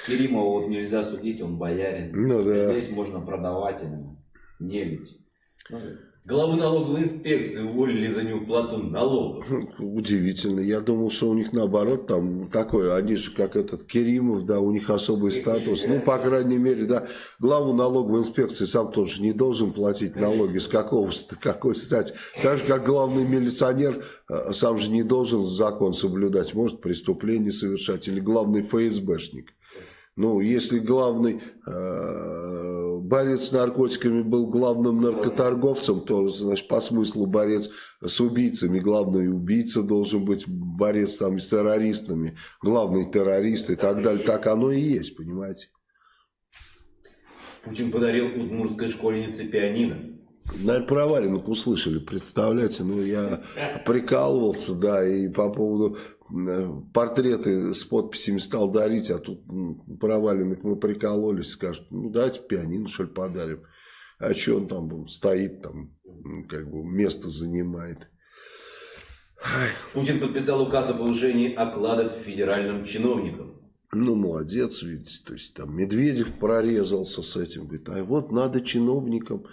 Керимова вот нельзя судить, он боярин. Ну да. Здесь можно продавать именно не ведь. Ну, Главу налоговой инспекции уволили за неуплату налогов. Удивительно. Я думал, что у них наоборот там такое. Они же как этот Керимов, да, у них особый статус. Ну, по крайней мере, да. Главу налоговой инспекции сам тоже не должен платить налоги. С какого, какой стати? Так же, как главный милиционер э, сам же не должен закон соблюдать. Может преступление совершать. Или главный ФСБшник. Ну, если главный э, борец с наркотиками был главным наркоторговцем, то, значит, по смыслу борец с убийцами, главный убийца должен быть борец там с террористами, главный террорист и так далее. Так оно и есть, понимаете? Путин подарил удмуртской школьнице пианино. Наверное, про валенок услышали, представляете, ну я прикалывался, да, и по поводу Э, портреты с подписями стал дарить, а тут проваленных мы прикололись, скажут, ну давайте пианино что ли подарим. А что он там стоит, там как бы место занимает. Путин подписал указ о повышении окладов федеральным чиновникам. Ну, молодец, видите, то есть там Медведев прорезался с этим, говорит, а вот надо чиновникам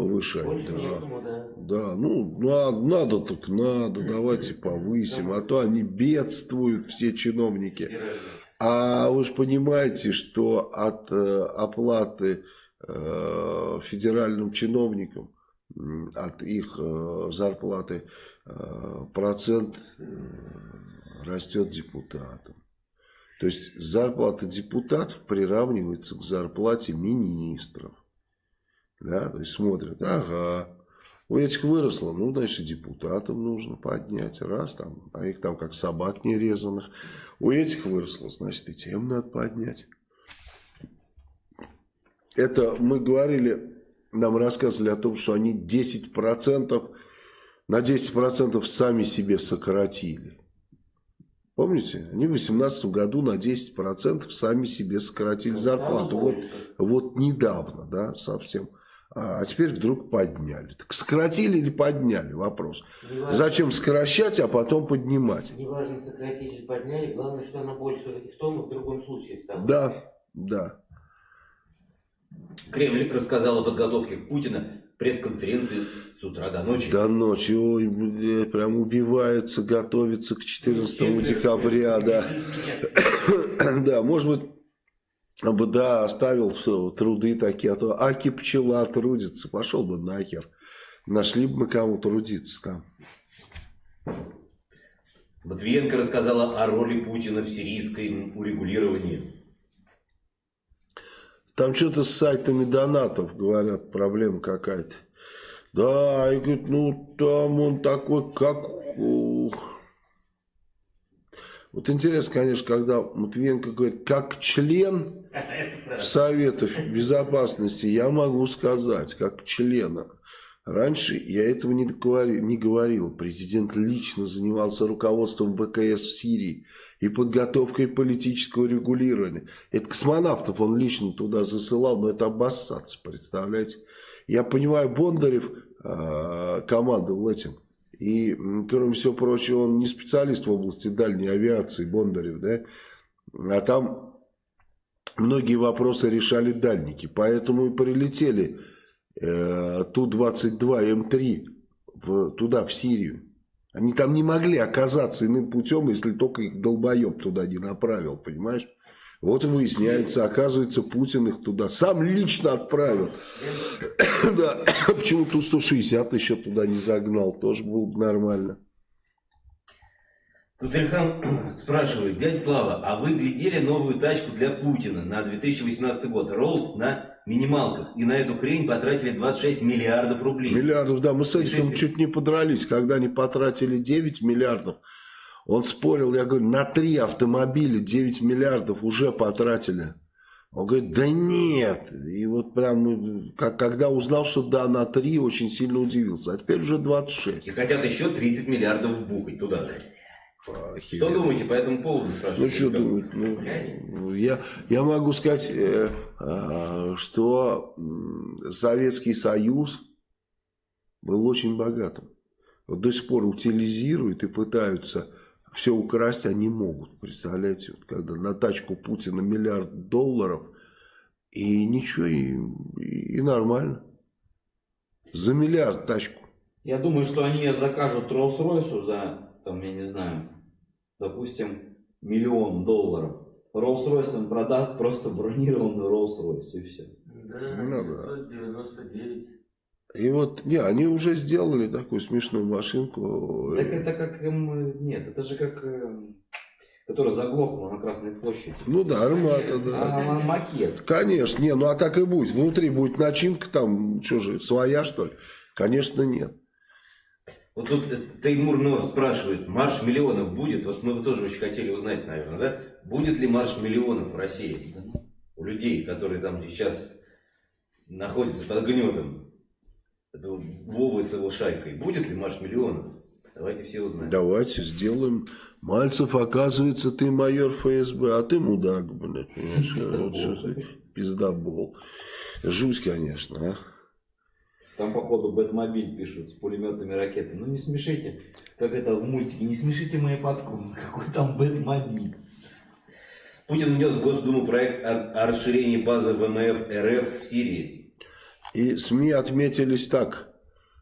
повышать. Больше да. некому, да. Да, ну, надо, надо так надо, давайте повысим, а то они бедствуют, все чиновники. А вы же понимаете, что от э, оплаты э, федеральным чиновникам, от их э, зарплаты э, процент э, растет депутатам. То есть зарплата депутатов приравнивается к зарплате министров. Да, то есть смотрят, ага, у этих выросло, ну, значит, депутатам нужно поднять, раз там, а их там как собак нерезанных. У этих выросло, значит, и тем надо поднять. Это мы говорили, нам рассказывали о том, что они 10%, на 10% сами себе сократили. Помните? Они в 2018 году на 10% сами себе сократили зарплату. Вот, вот недавно, да, совсем. А, а теперь вдруг подняли. Так сократили или подняли? Вопрос. Неважно, Зачем сокращать, а потом поднимать? Неважно, сократили или подняли, главное, что она больше в том и в другом случае стала. Да, да. Кремль рассказал о подготовке Путина пресс-конференции с утра до ночи. До ночи, ой, прям убивается, готовится к 14 декабря, да. Да, может быть, бы, да, оставил все, труды такие, а то Аки пчела трудится, пошел бы нахер. Нашли бы мы кому трудиться там. Матвиенко рассказала о роли Путина в сирийской урегулировании. Там что-то с сайтами донатов, говорят, проблема какая-то. Да, и говорит, ну там он такой, как... Вот интересно, конечно, когда Матвиенко говорит, как член Совета Безопасности, я могу сказать, как члена. Раньше я этого не говорил, не говорил. Президент лично занимался руководством ВКС в Сирии и подготовкой политического регулирования. Это космонавтов он лично туда засылал, но это обоссаться, представляете? Я понимаю, Бондарев э, командовал этим И, кроме всего прочего, он не специалист в области дальней авиации, Бондарев, да? А там многие вопросы решали дальники. Поэтому и прилетели э, Ту-22М3 в, туда, в Сирию. Они там не могли оказаться иным путем, если только их долбоеб туда не направил, понимаешь? Вот и выясняется, оказывается, Путин их туда сам лично отправил. да, почему Ту-160 еще туда не загнал, тоже было бы нормально. Тут Ильхан спрашивает, дядя Слава, а вы глядели новую тачку для Путина на 2018 год? Роллс на минималках. И на эту хрень потратили 26 миллиардов рублей. Миллиардов, да. Мы с этим чуть не подрались, когда они потратили 9 миллиардов. Он спорил, я говорю, на три автомобиля 9 миллиардов уже потратили. Он говорит, да нет. И вот прям, как, когда узнал, что да, на три, очень сильно удивился. А теперь уже 26. И хотят еще 30 миллиардов бухать туда же. Что думаете по этому поводу? Ну, что думать? Ну, я, я могу сказать, э, э, что Советский Союз был очень богатым. Вот до сих пор утилизируют и пытаются все украсть, они могут. Представляете, вот когда на тачку Путина миллиард долларов, и ничего, и, и нормально. За миллиард тачку. Я думаю, что они закажут Роллс-Ройсу за там, я не знаю, допустим, миллион долларов. Им продаст просто бронированный Rolls-Royce и все. Да, ну, 999. И вот, не, они уже сделали такую смешную машинку. Так это как, нет, это же как, которая заглохла на Красной площади. Ну да, армата, да. А, макет. Конечно, не, ну а так и будет. Внутри будет начинка там, что же, своя что ли? Конечно, нет. Вот тут Теймур Нор спрашивает, марш миллионов будет? Вот мы бы тоже очень хотели узнать, наверное, да? Будет ли марш миллионов в России? У людей, которые там сейчас находятся под гнетом Вовы с его шайкой. Будет ли марш миллионов? Давайте все узнаем. Давайте сделаем. Мальцев, оказывается, ты майор ФСБ, а ты мудак, блядь. Пиздобол. Жуть, конечно, а. Там, походу, Бэтмобиль пишут с пулеметными ракетами. Ну, не смешите, как это в мультике, не смешите мои подкормы. Какой там Бэтмобиль? Путин внес в Госдуму проект о, расширении базы ВМФ РФ в Сирии. И СМИ отметились так.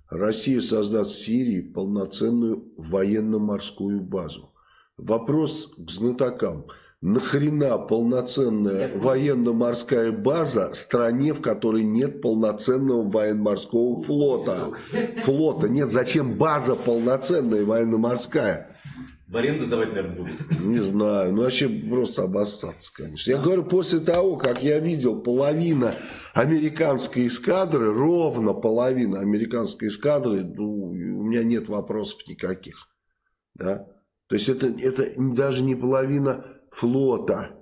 Россия создаст в Сирии полноценную военно-морскую базу. Вопрос к знатокам – нахрена полноценная военно-морская база стране, в которой нет полноценного военно-морского флота? Флота нет. Зачем база полноценная военно-морская? В аренду давать, наверное, будет. Не знаю. Ну, вообще просто обоссаться, конечно. Я говорю, после того, как я видел половина американской эскадры, ровно половина американской эскадры, ну, у меня нет вопросов никаких. Да? То есть, это, это даже не половина флота,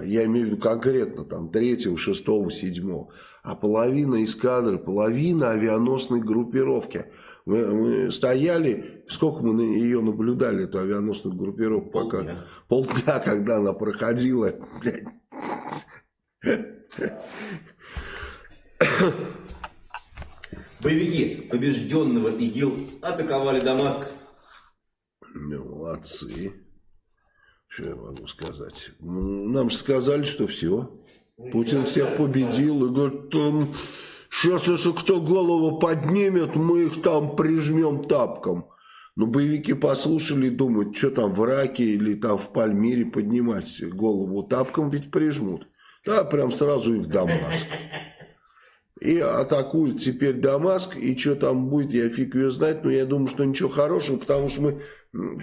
я имею в виду конкретно там третьего, шестого, седьмого, а половина эскадры, половина авианосной группировки. Мы, мы стояли, сколько мы ее наблюдали, эту авианосную группировку, пока полдня, полдня когда она проходила. Боевики побежденного ИГИЛ атаковали Дамаск. Молодцы. Что я могу сказать? Нам же сказали, что все. Путин всех победил и говорит, там, сейчас если кто голову поднимет, мы их там прижмем тапком. Но боевики послушали и думают, что там в Ираке или там в Пальмире поднимать голову тапком ведь прижмут. Да, прям сразу и в Дамаск. И атакуют теперь Дамаск, и что там будет, я фиг ее знать, но я думаю, что ничего хорошего, потому что мы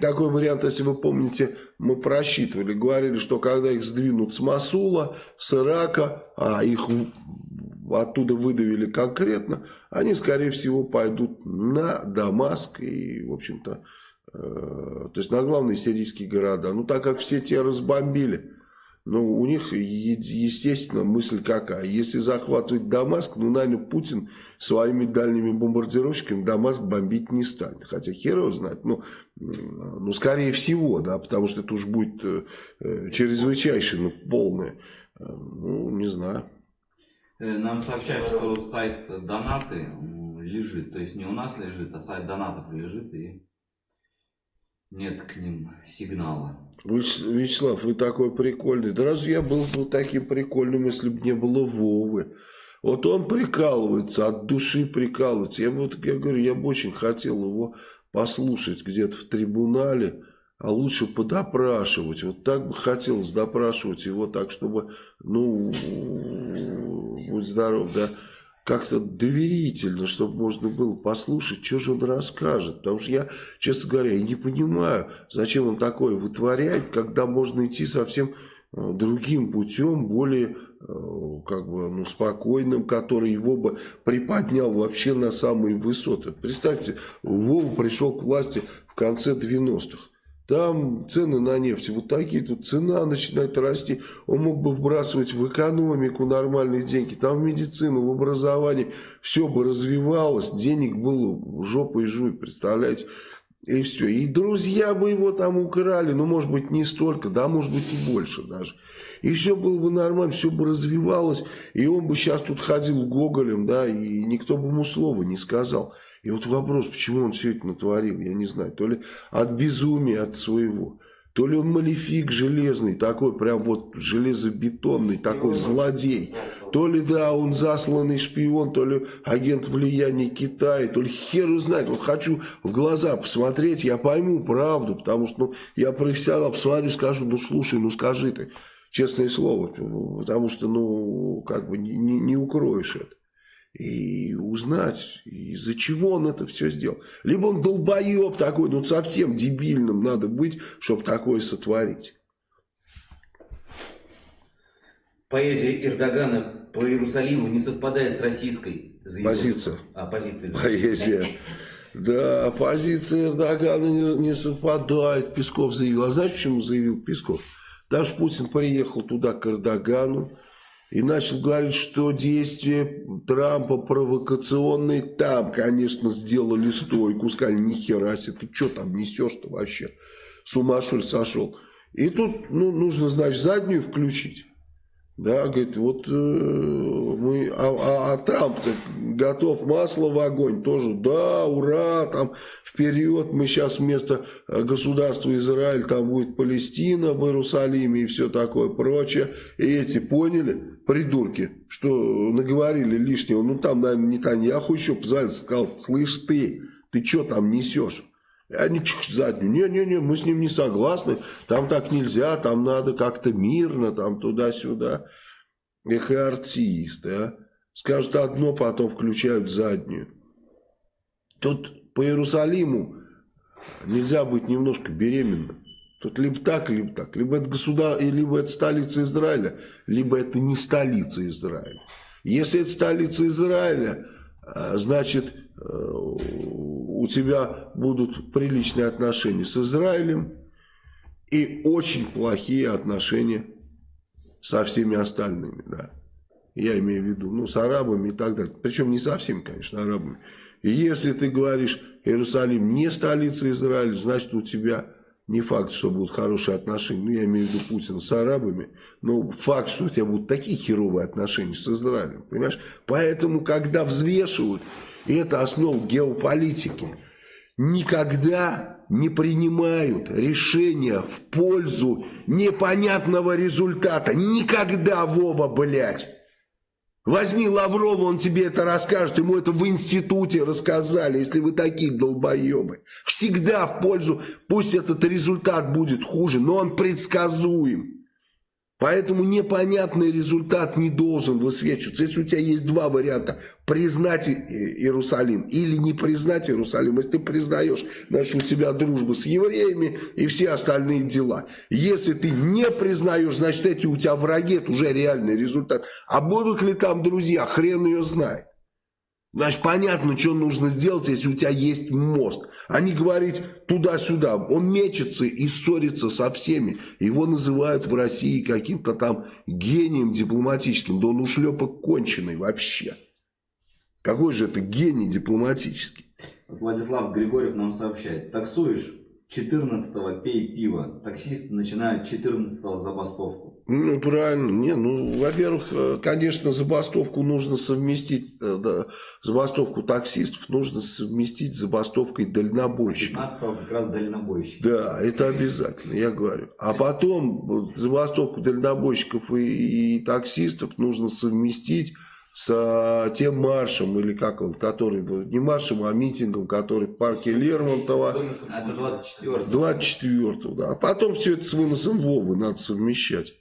такой вариант, если вы помните, мы просчитывали, говорили, что когда их сдвинут с Масула, с Ирака, а их оттуда выдавили конкретно, они, скорее всего, пойдут на Дамаск и, в общем-то, э, то есть на главные сирийские города. Ну, так как все те разбомбили, ну, у них, естественно, мысль какая. Если захватывать Дамаск, ну, наверное, Путин своими дальними бомбардировщиками Дамаск бомбить не станет. Хотя хер его знает. Ну, ну, скорее всего, да, потому что это уж будет э, э чрезвычайно полное. Э, ну, не знаю. Э, нам сообщают, что сайт Донаты лежит. То есть не у нас лежит, а сайт донатов лежит и нет к ним сигнала. Вячеслав, вы такой прикольный. Да разве я был бы таким прикольным, если бы не было Вовы? Вот он прикалывается, от души прикалывается. Я, вот, я говорю, я бы очень хотел его послушать где-то в трибунале, а лучше подопрашивать. Вот так бы хотелось допрашивать его так, чтобы, ну, будь здоров, да, как-то доверительно, чтобы можно было послушать, что же он расскажет. Потому что я, честно говоря, я не понимаю, зачем он такое вытворяет, когда можно идти совсем э, другим путем, более э, как бы, ну, спокойным, который его бы приподнял вообще на самые высоты. Представьте, Вова пришел к власти в конце 90-х. Там цены на нефть вот такие, тут цена начинает расти. Он мог бы вбрасывать в экономику нормальные деньги, там в медицину, в образование. Все бы развивалось, денег было жопой жуй, представляете? И все. И друзья бы его там украли, ну, может быть, не столько, да, может быть, и больше даже. И все было бы нормально, все бы развивалось, и он бы сейчас тут ходил гоголем, да, и никто бы ему слова не сказал. И вот вопрос, почему он все это натворил, я не знаю. То ли от безумия, от своего. То ли он малефик железный, такой прям вот железобетонный, такой злодей. То ли, да, он засланный шпион, то ли агент влияния Китая, то ли хер узнать. Вот хочу в глаза посмотреть, я пойму правду, потому что ну, я профессионал, посмотрю, скажу, ну слушай, ну скажи ты, честное слово, потому что, ну, как бы не, не, не укроешь это и узнать, из-за чего он это все сделал. Либо он долбоеб такой, ну совсем дебильным надо быть, чтобы такое сотворить. Поэзия Эрдогана по Иерусалиму не совпадает с российской позицией. А, позицией. Поэзия. Да, позиция Эрдогана не, не совпадает, Песков заявил. А знаешь, почему заявил Песков? Что Путин приехал туда к Эрдогану, и начал говорить, что действия Трампа провокационные. Там, конечно, сделали стойку, сказали, нихера себе, ты что там несешь-то вообще? С ума что ли сошел? И тут ну, нужно, значит, заднюю включить. Да, говорит, вот э, мы, а, а, а Трамп готов масло в огонь, тоже, да, ура, там, вперед, мы сейчас вместо э, государства Израиль, там будет Палестина в Иерусалиме и все такое прочее. И эти поняли, придурки, что наговорили лишнего, ну там, наверное, Нетаньяху еще позвонил, сказал, слышь ты, ты что там несешь? Они заднюю. Не-не-не, мы с ним не согласны. Там так нельзя, там надо как-то мирно, там туда-сюда. Эх, и артисты, а. Скажут одно, потом включают заднюю. Тут по Иерусалиму нельзя быть немножко беременным. Тут либо так, либо так. Либо это государ... либо это столица Израиля, либо это не столица Израиля. Если это столица Израиля, а, значит Э, у тебя будут приличные отношения с Израилем и очень плохие отношения со всеми остальными, да. Я имею в виду, ну, с арабами и так далее. Причем не со всеми, конечно, арабами. И если ты говоришь, Иерусалим не столица Израиля, значит, у тебя не факт, что будут хорошие отношения, ну, я имею в виду Путина с арабами, но факт, что у тебя будут такие херовые отношения с Израилем, понимаешь? Поэтому, когда взвешивают и это основа геополитики, никогда не принимают решения в пользу непонятного результата. Никогда, Вова, блядь. Возьми Лаврова, он тебе это расскажет. Ему это в институте рассказали, если вы такие долбоебы. Всегда в пользу, пусть этот результат будет хуже, но он предсказуем. Поэтому непонятный результат не должен высвечиваться. Если у тебя есть два варианта, признать Иерусалим или не признать Иерусалим, если ты признаешь, значит у тебя дружба с евреями и все остальные дела. Если ты не признаешь, значит эти у тебя враги, это уже реальный результат. А будут ли там друзья, хрен ее знает. Значит, понятно, что нужно сделать, если у тебя есть мост. А не говорить туда-сюда. Он мечется и ссорится со всеми. Его называют в России каким-то там гением дипломатическим. Да он ушлепок конченый вообще. Какой же это гений дипломатический? Владислав Григорьев нам сообщает. Таксуешь? 14-го пей пиво. Таксисты начинают 14-го забастовку. Ну, правильно. Не, ну, во-первых, э, конечно, забастовку нужно совместить, э, да, забастовку таксистов нужно совместить с забастовкой дальнобойщиков. 15 как раз дальнобойщик. Да, это обязательно, я говорю. А потом забастовку дальнобойщиков и, и таксистов нужно совместить с а, тем маршем, или как он, который, не маршем, а митингом, который в парке Лермонтова. Это 24 24 да. А потом все это с выносом Вовы надо совмещать.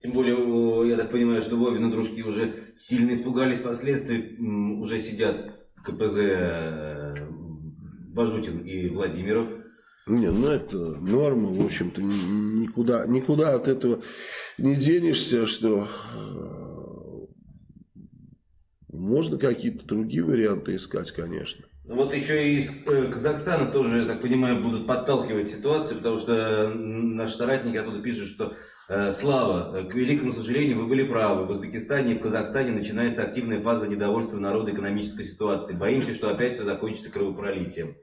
Тем более, я так понимаю, что Вовины дружки уже сильно испугались последствий, уже сидят в КПЗ э, Бажутин и Владимиров. Не, ну это норма, в общем-то, никуда, никуда от этого не денешься, что можно какие-то другие варианты искать, конечно. Ну, вот еще и из э, Казахстана тоже, я так понимаю, будут подталкивать ситуацию, потому что наш соратник оттуда пишет, что э, Слава, к великому сожалению, вы были правы. В Узбекистане и в Казахстане начинается активная фаза недовольства народа экономической ситуации. Боимся, что опять все закончится кровопролитием.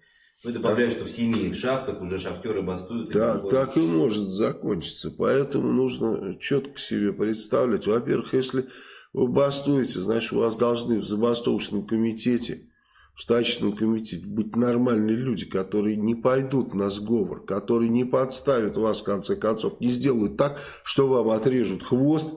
Ну и добавляю, что в семи шахтах уже шахтеры бастуют. Да, и так и может закончиться. Поэтому нужно четко себе представлять. Во-первых, если вы бастуете, значит, у вас должны в забастовочном комитете, в стачечном комитете быть нормальные люди, которые не пойдут на сговор, которые не подставят вас, в конце концов, не сделают так, что вам отрежут хвост,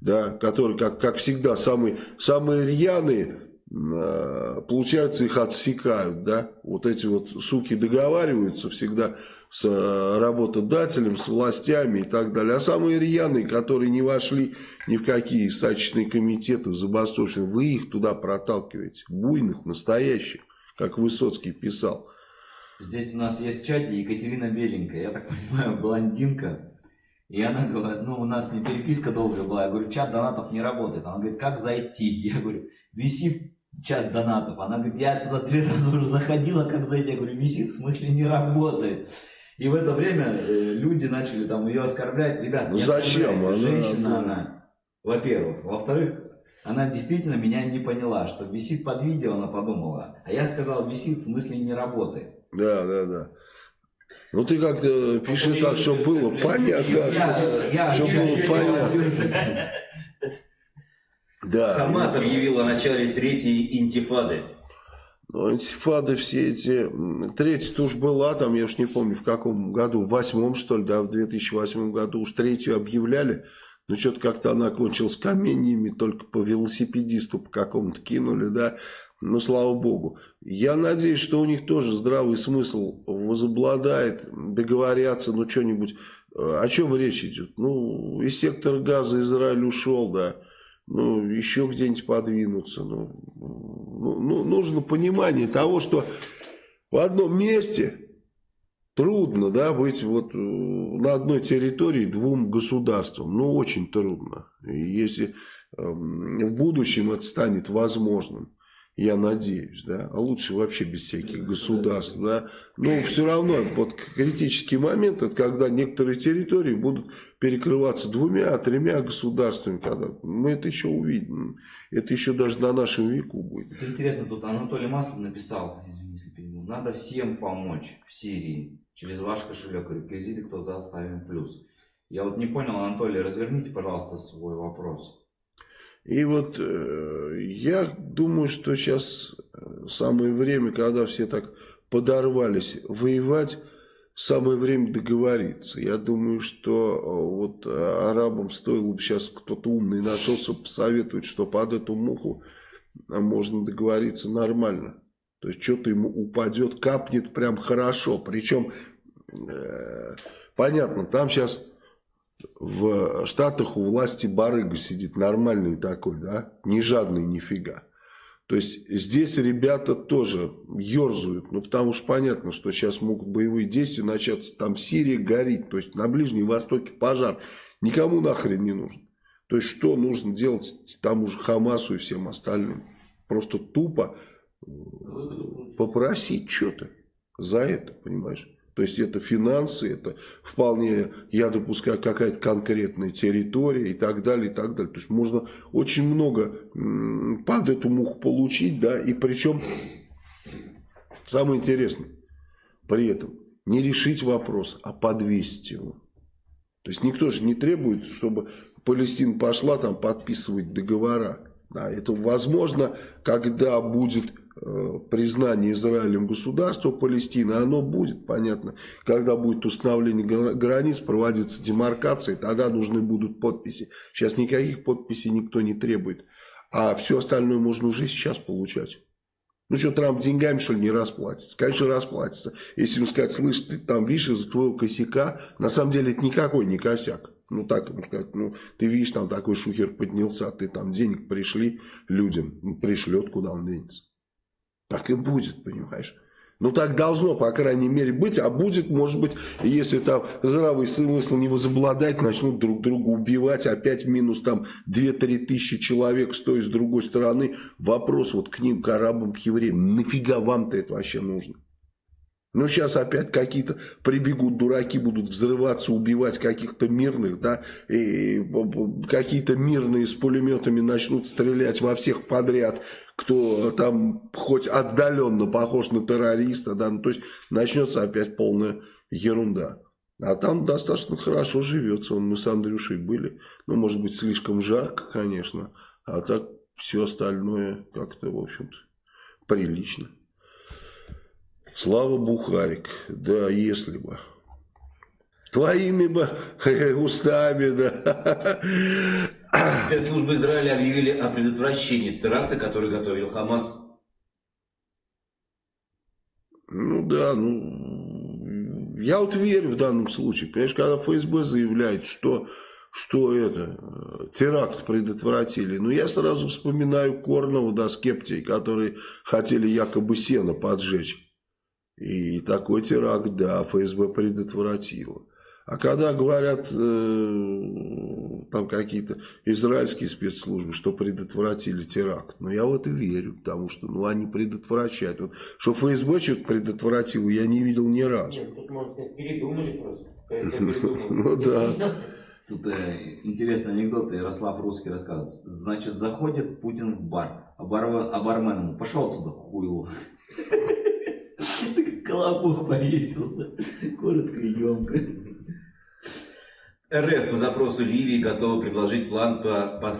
да, который, как, как всегда, самые, самые рьяные, а, получается, их отсекают, да, вот эти вот суки договариваются всегда с э, работодателем, с властями и так далее. А самые рьяные, которые не вошли ни в какие стачечные комитеты, в забастовочные, вы их туда проталкиваете. Буйных, настоящих, как Высоцкий писал. Здесь у нас есть в чате Екатерина Беленькая, я так понимаю, блондинка. И она говорит, ну у нас не переписка долгая была, я говорю, чат донатов не работает. Она говорит, как зайти? Я говорю, висит чат донатов. Она говорит, я туда три раза уже заходила, как зайти? Я говорю, висит, в смысле не работает. И в это время э, люди начали там ее оскорблять. Ребят, ну зачем? Она, женщина она, во-первых. Во-вторых, она действительно меня не поняла, что висит под видео, она подумала. А я сказал, висит, в смысле не работает. Да, да, да. Ну ты как-то пиши так, чтобы было понятно, да, чтобы было понятно. Да. Хамас объявил о начале третьей интифады. Ну, антифады все эти... Третья-то была, там, я уж не помню, в каком году, в восьмом, что ли, да, в 2008 году уж третью объявляли. Но что-то как-то она кончилась каменьями, только по велосипедисту по какому-то кинули, да. Ну, слава богу. Я надеюсь, что у них тоже здравый смысл возобладает, договорятся, ну, что-нибудь... Э, о чем речь идет? Ну, из сектора газа Израиль ушел, да ну, еще где-нибудь подвинуться. Ну, ну, ну, нужно понимание того, что в одном месте трудно да, быть вот э, на одной территории двум государствам. Ну, очень трудно. И если э, в будущем это станет возможным, я надеюсь, да, а лучше вообще без всяких государств, да, но все равно вот критический момент, это когда некоторые территории будут перекрываться двумя, тремя государствами, когда мы это еще увидим, это еще даже на нашем веку будет. Это интересно, тут Анатолий Маслов написал, извините, если перебил, надо всем помочь в Сирии через ваш кошелек, реквизиты, кто за оставим плюс. Я вот не понял, Анатолий, разверните, пожалуйста, свой вопрос. И вот э, я думаю, что сейчас э, самое время, когда все так подорвались воевать, самое время договориться. Я думаю, что э, вот арабам стоило бы сейчас кто-то умный нашелся посоветовать, что под эту муху можно договориться нормально. То есть что-то ему упадет, капнет прям хорошо. Причем, э, понятно, там сейчас в Штатах у власти барыга сидит, нормальный такой, да, не жадный нифига. То есть здесь ребята тоже ерзают, ну потому что понятно, что сейчас могут боевые действия начаться, там Сирия горит, то есть на Ближнем Востоке пожар, никому нахрен не нужен. То есть что нужно делать тому же Хамасу и всем остальным? Просто тупо э, попросить что-то за это, понимаешь? То есть это финансы, это вполне, я допускаю, какая-то конкретная территория и так далее, и так далее. То есть можно очень много под эту муху получить, да, и причем самое интересное, при этом не решить вопрос, а подвесить его. То есть никто же не требует, чтобы Палестина пошла там подписывать договора. Да, это возможно, когда будет признание Израилем государства Палестины, оно будет, понятно, когда будет установление границ, проводится демаркация, тогда нужны будут подписи. Сейчас никаких подписей никто не требует, а все остальное можно уже сейчас получать. Ну что, Трамп деньгами, что ли, не расплатится? Конечно, расплатится. Если ему сказать, слышь, ты там, видишь, из-за твоего косяка, на самом деле это никакой не косяк. Ну, так ему сказать, ну, ты видишь, там такой шухер поднялся, ты там денег пришли людям, пришлет, куда он денется. Так и будет, понимаешь? Ну, так должно, по крайней мере, быть. А будет, может быть, если там здравый смысл не возобладать, начнут друг друга убивать. Опять минус там 2-3 тысячи человек с той и с другой стороны. Вопрос вот к ним, к арабам, к евреям. Нафига вам-то это вообще нужно? Ну, сейчас опять какие-то прибегут дураки, будут взрываться, убивать каких-то мирных, да, и какие-то мирные с пулеметами начнут стрелять во всех подряд, кто там хоть отдаленно похож на террориста, да, ну, то есть начнется опять полная ерунда. А там достаточно хорошо живется, Вон мы с Андрюшей были, ну, может быть, слишком жарко, конечно, а так все остальное как-то, в общем-то, прилично. Слава Бухарик. Да, если бы. Твоими бы устами, да. Спецслужбы Израиля объявили о предотвращении теракта, который готовил Хамас. Ну да, ну... Я вот верю в данном случае. Понимаешь, когда ФСБ заявляет, что что это, теракт предотвратили. Но я сразу вспоминаю Корнова, да, скептий, которые хотели якобы сено поджечь. И такой теракт, да, ФСБ предотвратило. А когда говорят э, там какие-то израильские спецслужбы, что предотвратили теракт, ну я в это верю, потому что ну, они предотвращают. Вот, что ФСБ что-то предотвратил, я не видел ни разу. Нет, тут, может, передумали просто. Ну да. Тут э, интересный анекдот, Ярослав Русский рассказывает. Значит, заходит Путин в бар, а, бар, а бармен ему, пошел отсюда, хуйло. Колобок повесился. Коротко и емко. РФ по запросу Ливии готова предложить план по, по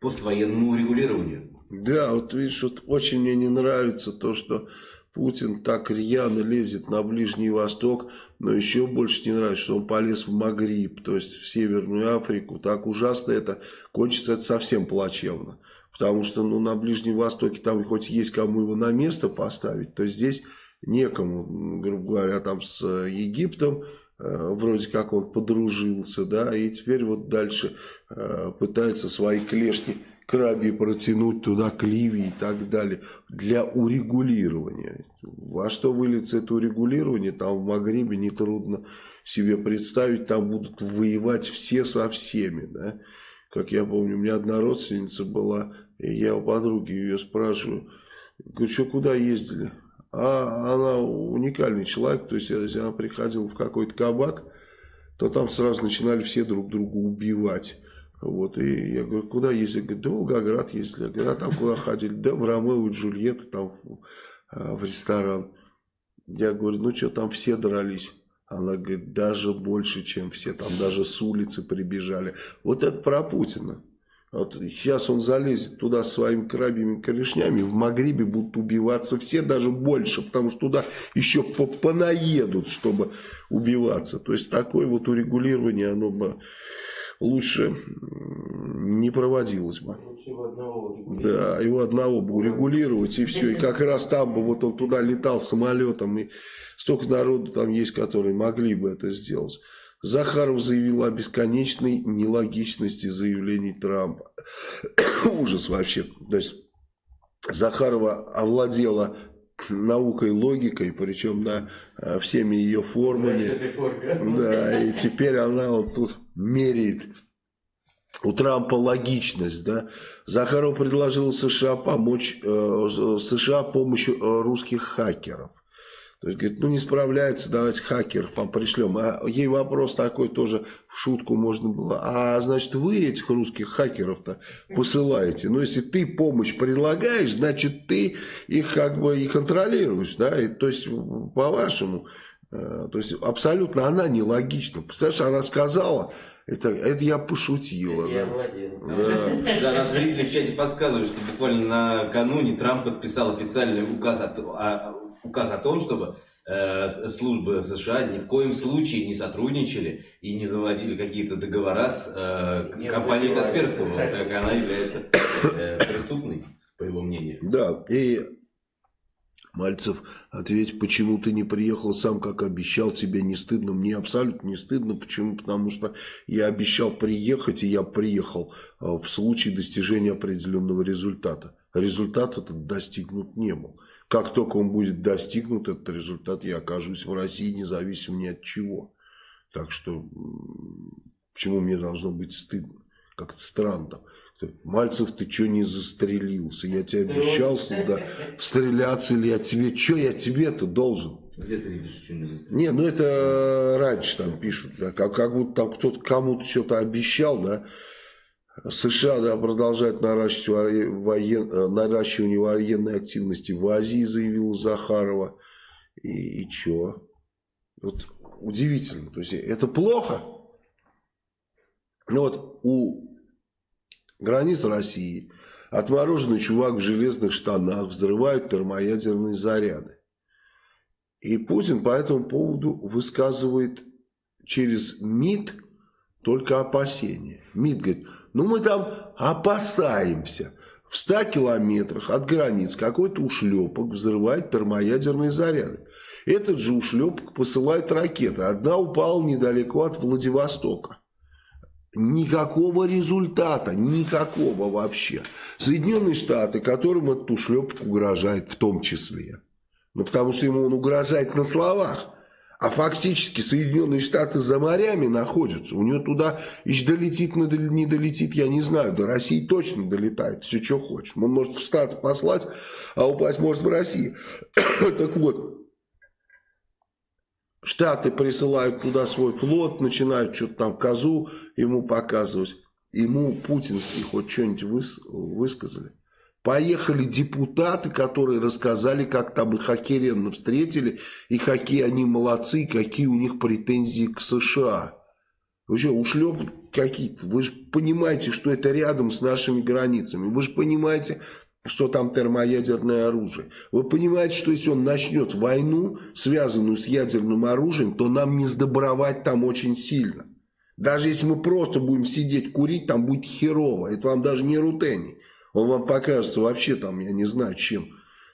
поствоенному урегулированию. Да, вот видишь, вот очень мне не нравится то, что Путин так рьяно лезет на Ближний Восток, но еще больше не нравится, что он полез в Магриб, то есть в Северную Африку. Так ужасно это, кончится это совсем плачевно. Потому что ну, на Ближнем Востоке там хоть есть кому его на место поставить, то здесь некому, грубо говоря, там с Египтом, э, вроде как он подружился, да, и теперь вот дальше э, пытается свои клешни краби протянуть туда к Ливии и так далее, для урегулирования. Во что выльется это урегулирование, там в Магрибе нетрудно себе представить, там будут воевать все со всеми, да. Как я помню, у меня одна родственница была, и я у подруги ее спрашиваю, говорю, что куда ездили? А она уникальный человек, то есть если она приходила в какой-то кабак, то там сразу начинали все друг друга убивать. Вот, и я говорю, куда ездили? Говорит, да Волгоград ездили. Я говорю, а там куда ходили? Да в Ромео и Джульетта, там в, а, в ресторан. Я говорю, ну что, там все дрались. Она говорит, даже больше, чем все. Там даже с улицы прибежали. Вот это про Путина. Вот сейчас он залезет туда своими крабьими корешнями, в Магрибе будут убиваться все, даже больше, потому что туда еще понаедут, чтобы убиваться. То есть такое вот урегулирование, оно бы лучше не проводилось бы. Да, его одного бы урегулировать и все. И как раз там бы вот он туда летал самолетом, и столько народу там есть, которые могли бы это сделать. Захаров заявил о бесконечной нелогичности заявлений Трампа. Ужас вообще. То есть Захарова овладела наукой, логикой, причем да, всеми ее формами. Да, и теперь она вот тут меряет у Трампа логичность, да. Захаров предложил США помочь э, США помощью э, русских хакеров. То есть, говорит, ну не справляется, давайте хакеров вам пришлем. А ей вопрос такой тоже в шутку можно было. А значит, вы этих русских хакеров-то посылаете. Но если ты помощь предлагаешь, значит, ты их как бы и контролируешь. Да? И, то есть, по-вашему, Э, то есть абсолютно она нелогична. Представляешь, она сказала, это, это я пошутила. Я да. Да. Да, наши зрители в чате подсказывают, что буквально накануне Трамп подписал официальный указ о, т- о- указ о том, чтобы э, службы США ни в коем случае не сотрудничали и не заводили какие-то договора с э, компанией. Касперского, так как она является э, преступной, по его мнению. Да, и Мальцев, ответь, почему ты не приехал сам, как обещал, тебе не стыдно? Мне абсолютно не стыдно. Почему? Потому что я обещал приехать, и я приехал а, в случае достижения определенного результата. Результат этот достигнут не был. Как только он будет достигнут, этот результат, я окажусь в России, независимо ни от чего. Так что, почему мне должно быть стыдно? Как-то странно. Мальцев, ты что не застрелился? Я тебе обещал всегда стреляться или я тебе... Что я тебе-то должен? Где ты видишь, что не застрелил? Не, ну это раньше там пишут, да, как, как будто там кто-то кому-то что-то обещал, да. США да, продолжает наращивать воен- э, наращивание военной активности в Азии, заявила Захарова. И, и что? Вот удивительно. То есть это плохо. Ну вот у границ России отмороженный чувак в железных штанах взрывает термоядерные заряды. И Путин по этому поводу высказывает через МИД только опасения. МИД говорит, ну мы там опасаемся. В 100 километрах от границ какой-то ушлепок взрывает термоядерные заряды. Этот же ушлепок посылает ракеты. Одна упала недалеко от Владивостока. Никакого результата, никакого вообще. Соединенные Штаты, которым этот ушлепок угрожает в том числе. Ну, потому что ему он угрожает на словах. А фактически Соединенные Штаты за морями находятся. У него туда еще долетит, не дол- не долетит, я не знаю. До России точно долетает. Все, что хочешь. Он может в Штаты послать, а упасть может в России. так вот, Штаты присылают туда свой флот, начинают что-то там козу ему показывать. Ему путинские хоть что-нибудь выс- высказали. Поехали депутаты, которые рассказали, как там их охеренно встретили, и какие они молодцы, и какие у них претензии к США. Вы что, ушлеп какие-то? Вы же понимаете, что это рядом с нашими границами. Вы же понимаете, что там термоядерное оружие. Вы понимаете, что если он начнет войну, связанную с ядерным оружием, то нам не сдобровать там очень сильно. Даже если мы просто будем сидеть курить, там будет херово. Это вам даже не рутений. Он вам покажется вообще там, я не знаю, чем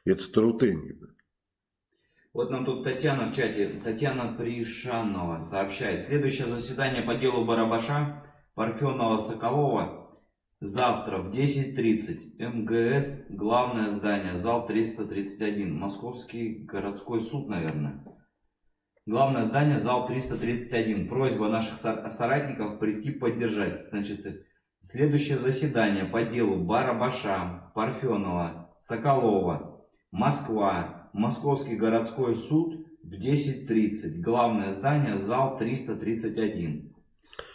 этот рутений. Вот нам тут Татьяна в чате, Татьяна Пришанова сообщает. Следующее заседание по делу Барабаша, Парфенова, Соколова завтра в 10.30. МГС, главное здание, зал 331. Московский городской суд, наверное. Главное здание, зал 331. Просьба наших сор- соратников прийти поддержать. Значит, следующее заседание по делу Барабаша, Парфенова, Соколова, Москва, Московский городской суд в 10.30. Главное здание, зал 331.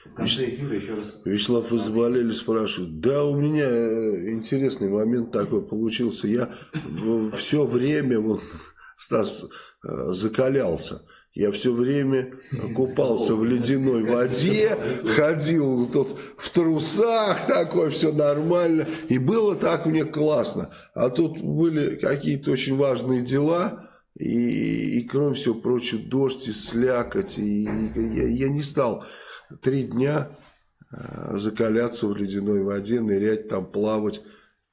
В конце эфира еще раз... Вячеслав, вы заболели, спрашивают. Да, у меня э, интересный момент такой получился. Я все время, вот, Стас э, закалялся. Я все время купался в ледяной воде, ходил тут в трусах, такой, все нормально. И было так мне классно. А тут были какие-то очень важные дела, и, и кроме всего прочего, дождь и слякоть. И, я, я не стал три дня э, закаляться в ледяной воде, нырять там, плавать.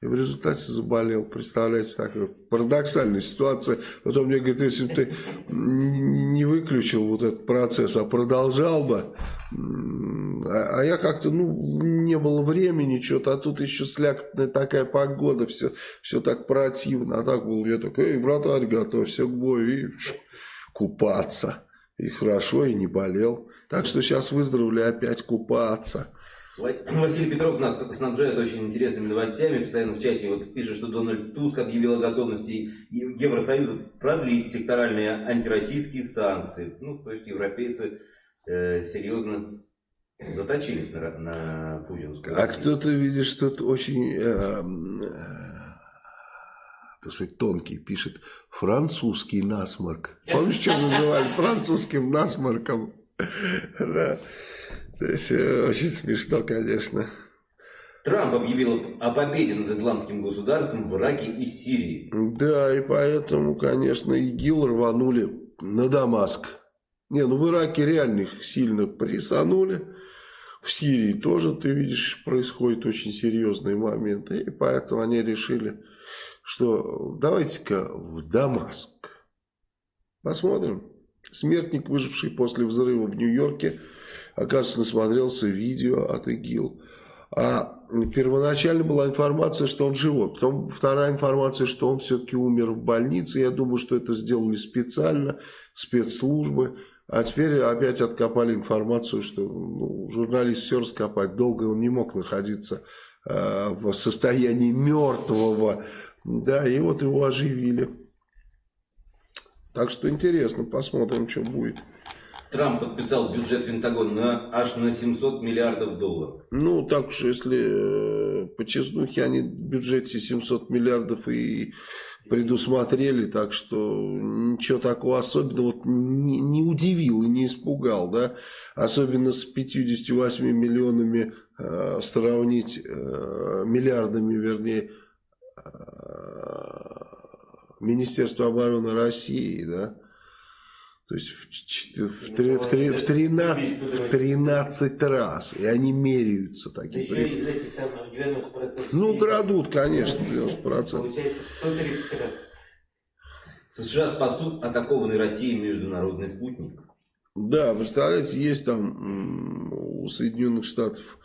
И в результате заболел. Представляете, такая парадоксальная ситуация. Потом мне говорят, если бы ты не выключил вот этот процесс, а продолжал бы, а, а я как-то, ну, не было времени, что-то, а тут еще слякотная такая погода, все, все так противно. А так был, я такой, эй, братан, готовься к бою, и купаться. И хорошо, и не болел. Так что сейчас выздоровели опять купаться. Ва- Василий Петров нас снабжает очень интересными новостями. Постоянно в чате вот пишет, что Дональд Туск объявил о готовности Евросоюза продлить секторальные антироссийские санкции. Ну, то есть европейцы э, серьезно заточились на, на путинскую А кто-то, видишь, тут очень э, э, так сказать, тонкий, пишет французский насморк. Помнишь, что называли французским насморком? Да. То есть, э, очень смешно, конечно. Трамп объявил о победе над исламским государством в Ираке и Сирии. Да, и поэтому, конечно, ИГИЛ рванули на Дамаск. Не, ну в Ираке реально их сильно прессанули. В Сирии тоже, ты видишь, происходят очень серьезные моменты. И поэтому они решили, что давайте-ка в Дамаск. Посмотрим. Смертник, выживший после взрыва в Нью-Йорке, оказывается, насмотрелся видео от ИГИЛ. А первоначально была информация, что он живой. Потом вторая информация, что он все-таки умер в больнице. Я думаю, что это сделали специально, спецслужбы. А теперь опять откопали информацию, что ну, журналист все раскопать. Долго он не мог находиться э, в состоянии мертвого. Да, и вот его оживили. Так что интересно, посмотрим, что будет. Трамп подписал бюджет Пентагона на, аж на 700 миллиардов долларов. Ну, так уж, если э, по честнухе они в бюджете 700 миллиардов и предусмотрели, так что ничего такого особенного вот не, не удивил и не испугал, да, особенно с 58 миллионами э, сравнить, э, миллиардами, вернее, э, Министерства обороны России, да, то есть в, в, в, в, в, 13, в 13 раз. И они меряются такие. Еще из этих там 90%. Ну, крадут, конечно, 90%. Получается 130 раз. США спасут атакованный Россией международный спутник. Да, представляете, есть там у Соединенных Штатов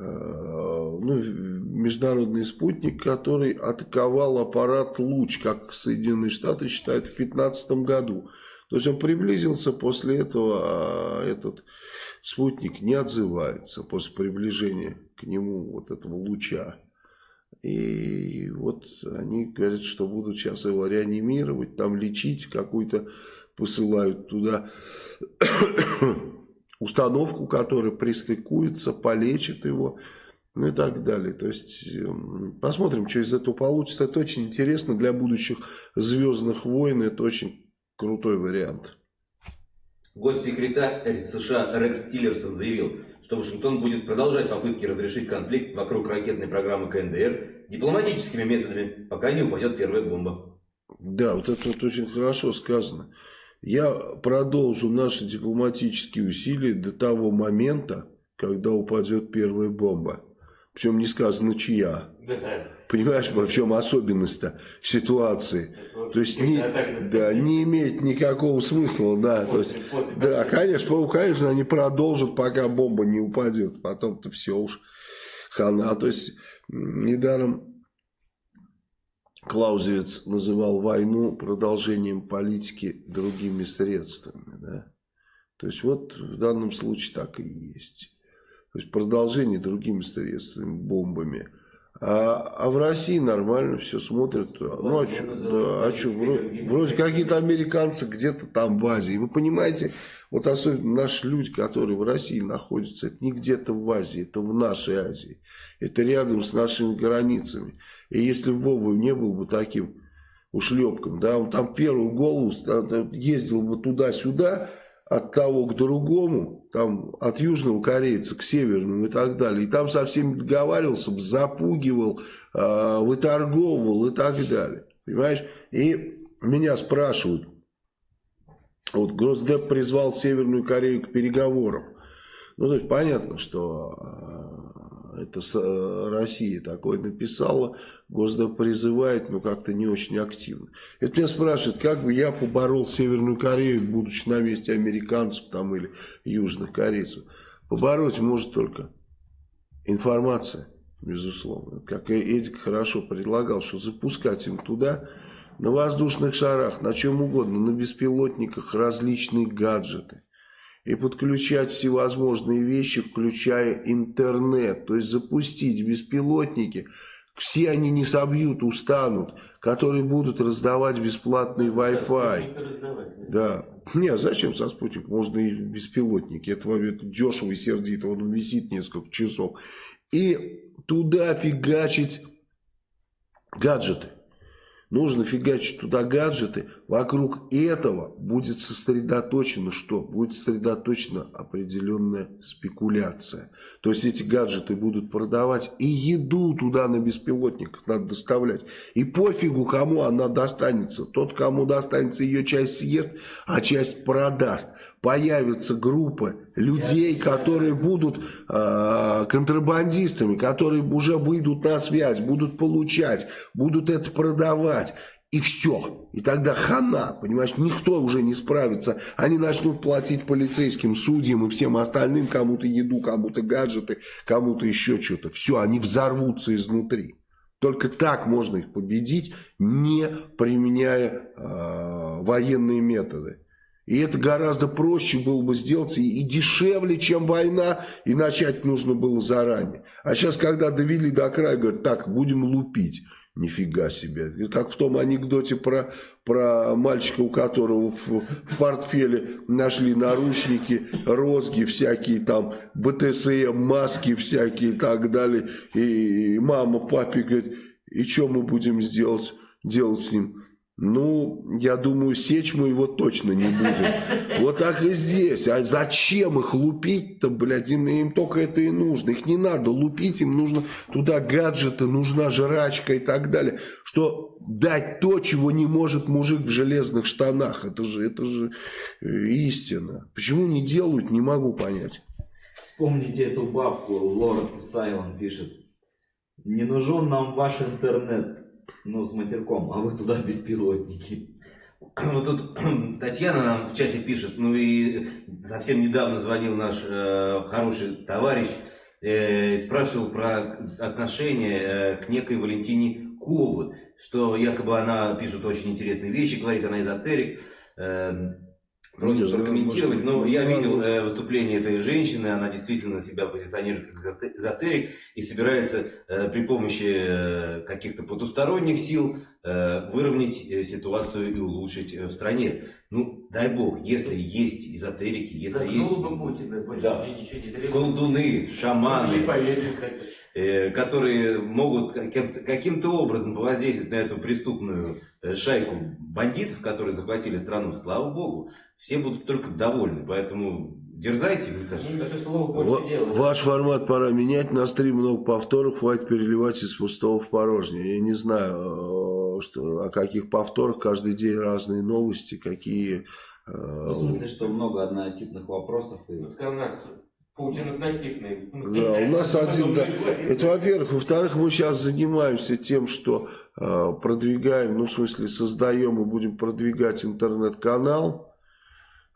э, ну, международный спутник, который атаковал аппарат «Луч», как Соединенные Штаты считают, в 2015 году. То есть он приблизился, после этого а этот спутник не отзывается после приближения к нему вот этого луча. И вот они говорят, что будут сейчас его реанимировать, там лечить, какую-то посылают туда установку, которая пристыкуется, полечит его, ну и так далее. То есть эм, посмотрим, что из этого получится. Это очень интересно для будущих звездных войн, это очень крутой вариант. Госсекретарь США Рекс Тиллерсон заявил, что Вашингтон будет продолжать попытки разрешить конфликт вокруг ракетной программы КНДР дипломатическими методами, пока не упадет первая бомба. Да, вот это вот очень хорошо сказано. Я продолжу наши дипломатические усилия до того момента, когда упадет первая бомба. Причем не сказано чья. Понимаешь, в чем особенность-то ситуации? То есть не, да, не имеет никакого смысла, да. То есть, да, конечно, конечно, они продолжат, пока бомба не упадет. Потом-то все уж хана. То есть недаром Клаузевиц называл войну продолжением политики другими средствами. Да? То есть вот в данном случае так и есть. То есть продолжение другими средствами, бомбами. А, а в России нормально все смотрят. Ну, а что, да, а что вроде, вроде какие-то американцы где-то там в Азии. Вы понимаете, вот особенно наши люди, которые в России находятся, это не где-то в Азии, это в нашей Азии. Это рядом с нашими границами. И если Вова не был бы таким ушлепком, да, он там первую голову ездил бы туда-сюда, от того к другому, там от южного корейца к северному и так далее. И там со всеми договаривался, запугивал, э, выторговывал и так далее. Понимаешь? И меня спрашивают, вот Госдеп призвал Северную Корею к переговорам. Ну, то есть понятно, что э, это э, Россия такое написала, Госдеп призывает, но как-то не очень активно. Это меня спрашивают, как бы я поборол Северную Корею, будучи на месте американцев там или южных корейцев. Побороть может только информация, безусловно. Как Эдик хорошо предлагал, что запускать им туда на воздушных шарах, на чем угодно, на беспилотниках различные гаджеты и подключать всевозможные вещи, включая интернет. То есть запустить беспилотники, все они не собьют, устанут, которые будут раздавать бесплатный Wi-Fi. Да. Не, а зачем со спутник? Можно и беспилотники. Это, это дешево и сердито. Он висит несколько часов. И туда фигачить гаджеты. Нужно фигачить туда гаджеты. Вокруг этого будет сосредоточено что? Будет сосредоточена определенная спекуляция. То есть эти гаджеты будут продавать и еду туда на беспилотниках надо доставлять. И пофигу, кому она достанется. Тот, кому достанется ее часть съест, а часть продаст. Появится группа людей, которые будут э, контрабандистами, которые уже выйдут на связь, будут получать, будут это продавать. И все. И тогда хана, понимаешь, никто уже не справится. Они начнут платить полицейским, судьям и всем остальным, кому-то еду, кому-то гаджеты, кому-то еще что-то. Все, они взорвутся изнутри. Только так можно их победить, не применяя э, военные методы. И это гораздо проще было бы сделать и, и дешевле, чем война, и начать нужно было заранее. А сейчас, когда довели до края, говорят, так, будем лупить. Нифига себе. Как в том анекдоте про, про мальчика, у которого в, в портфеле нашли наручники, розги всякие, там, БТСМ, маски всякие и так далее. И мама папе говорит, и что мы будем сделать, делать с ним? Ну, я думаю, сечь мы его точно не будем. Вот так и здесь. А зачем их лупить-то, блядь? Им, им только это и нужно. Их не надо лупить, им нужно туда гаджеты, нужна жрачка и так далее. Что дать то, чего не может мужик в железных штанах. Это же, это же э, истина. Почему не делают, не могу понять. Вспомните эту бабку, Лорд Сайлон пишет. Не нужен нам ваш интернет ну, с матерком, а вы туда беспилотники. Вот тут Татьяна нам в чате пишет, ну и совсем недавно звонил наш э, хороший товарищ, э, спрашивал про отношение э, к некой Валентине Кобы, что якобы она пишет очень интересные вещи, говорит она эзотерик. Э, Просит прокомментировать, но я видел э, выступление этой женщины, она действительно себя позиционирует как эзотерик и собирается э, при помощи э, каких-то потусторонних сил выровнять э, ситуацию и улучшить э, в стране. Ну, дай бог, если есть эзотерики, если Да, есть Путина, Да. колдуны, шаманы, э, которые могут каким-то, образом повоздействовать на эту преступную э, шайку бандитов, которые захватили страну, слава богу, все будут только довольны. Поэтому дерзайте, мне кажется. Дела. Ваш формат пора менять. На стрим много повторов. Хватит переливать из пустого в порожнее. Я не знаю, что, о каких повторах. Каждый день разные новости. Какие... э, Ну, в смысле, что много однотипных вопросов. И... Вот как у нас Путин однотипный. Да, у нас один, да. Это во-первых. Во-вторых, мы сейчас занимаемся тем, что э, продвигаем, ну, в смысле, создаем и будем продвигать интернет-канал.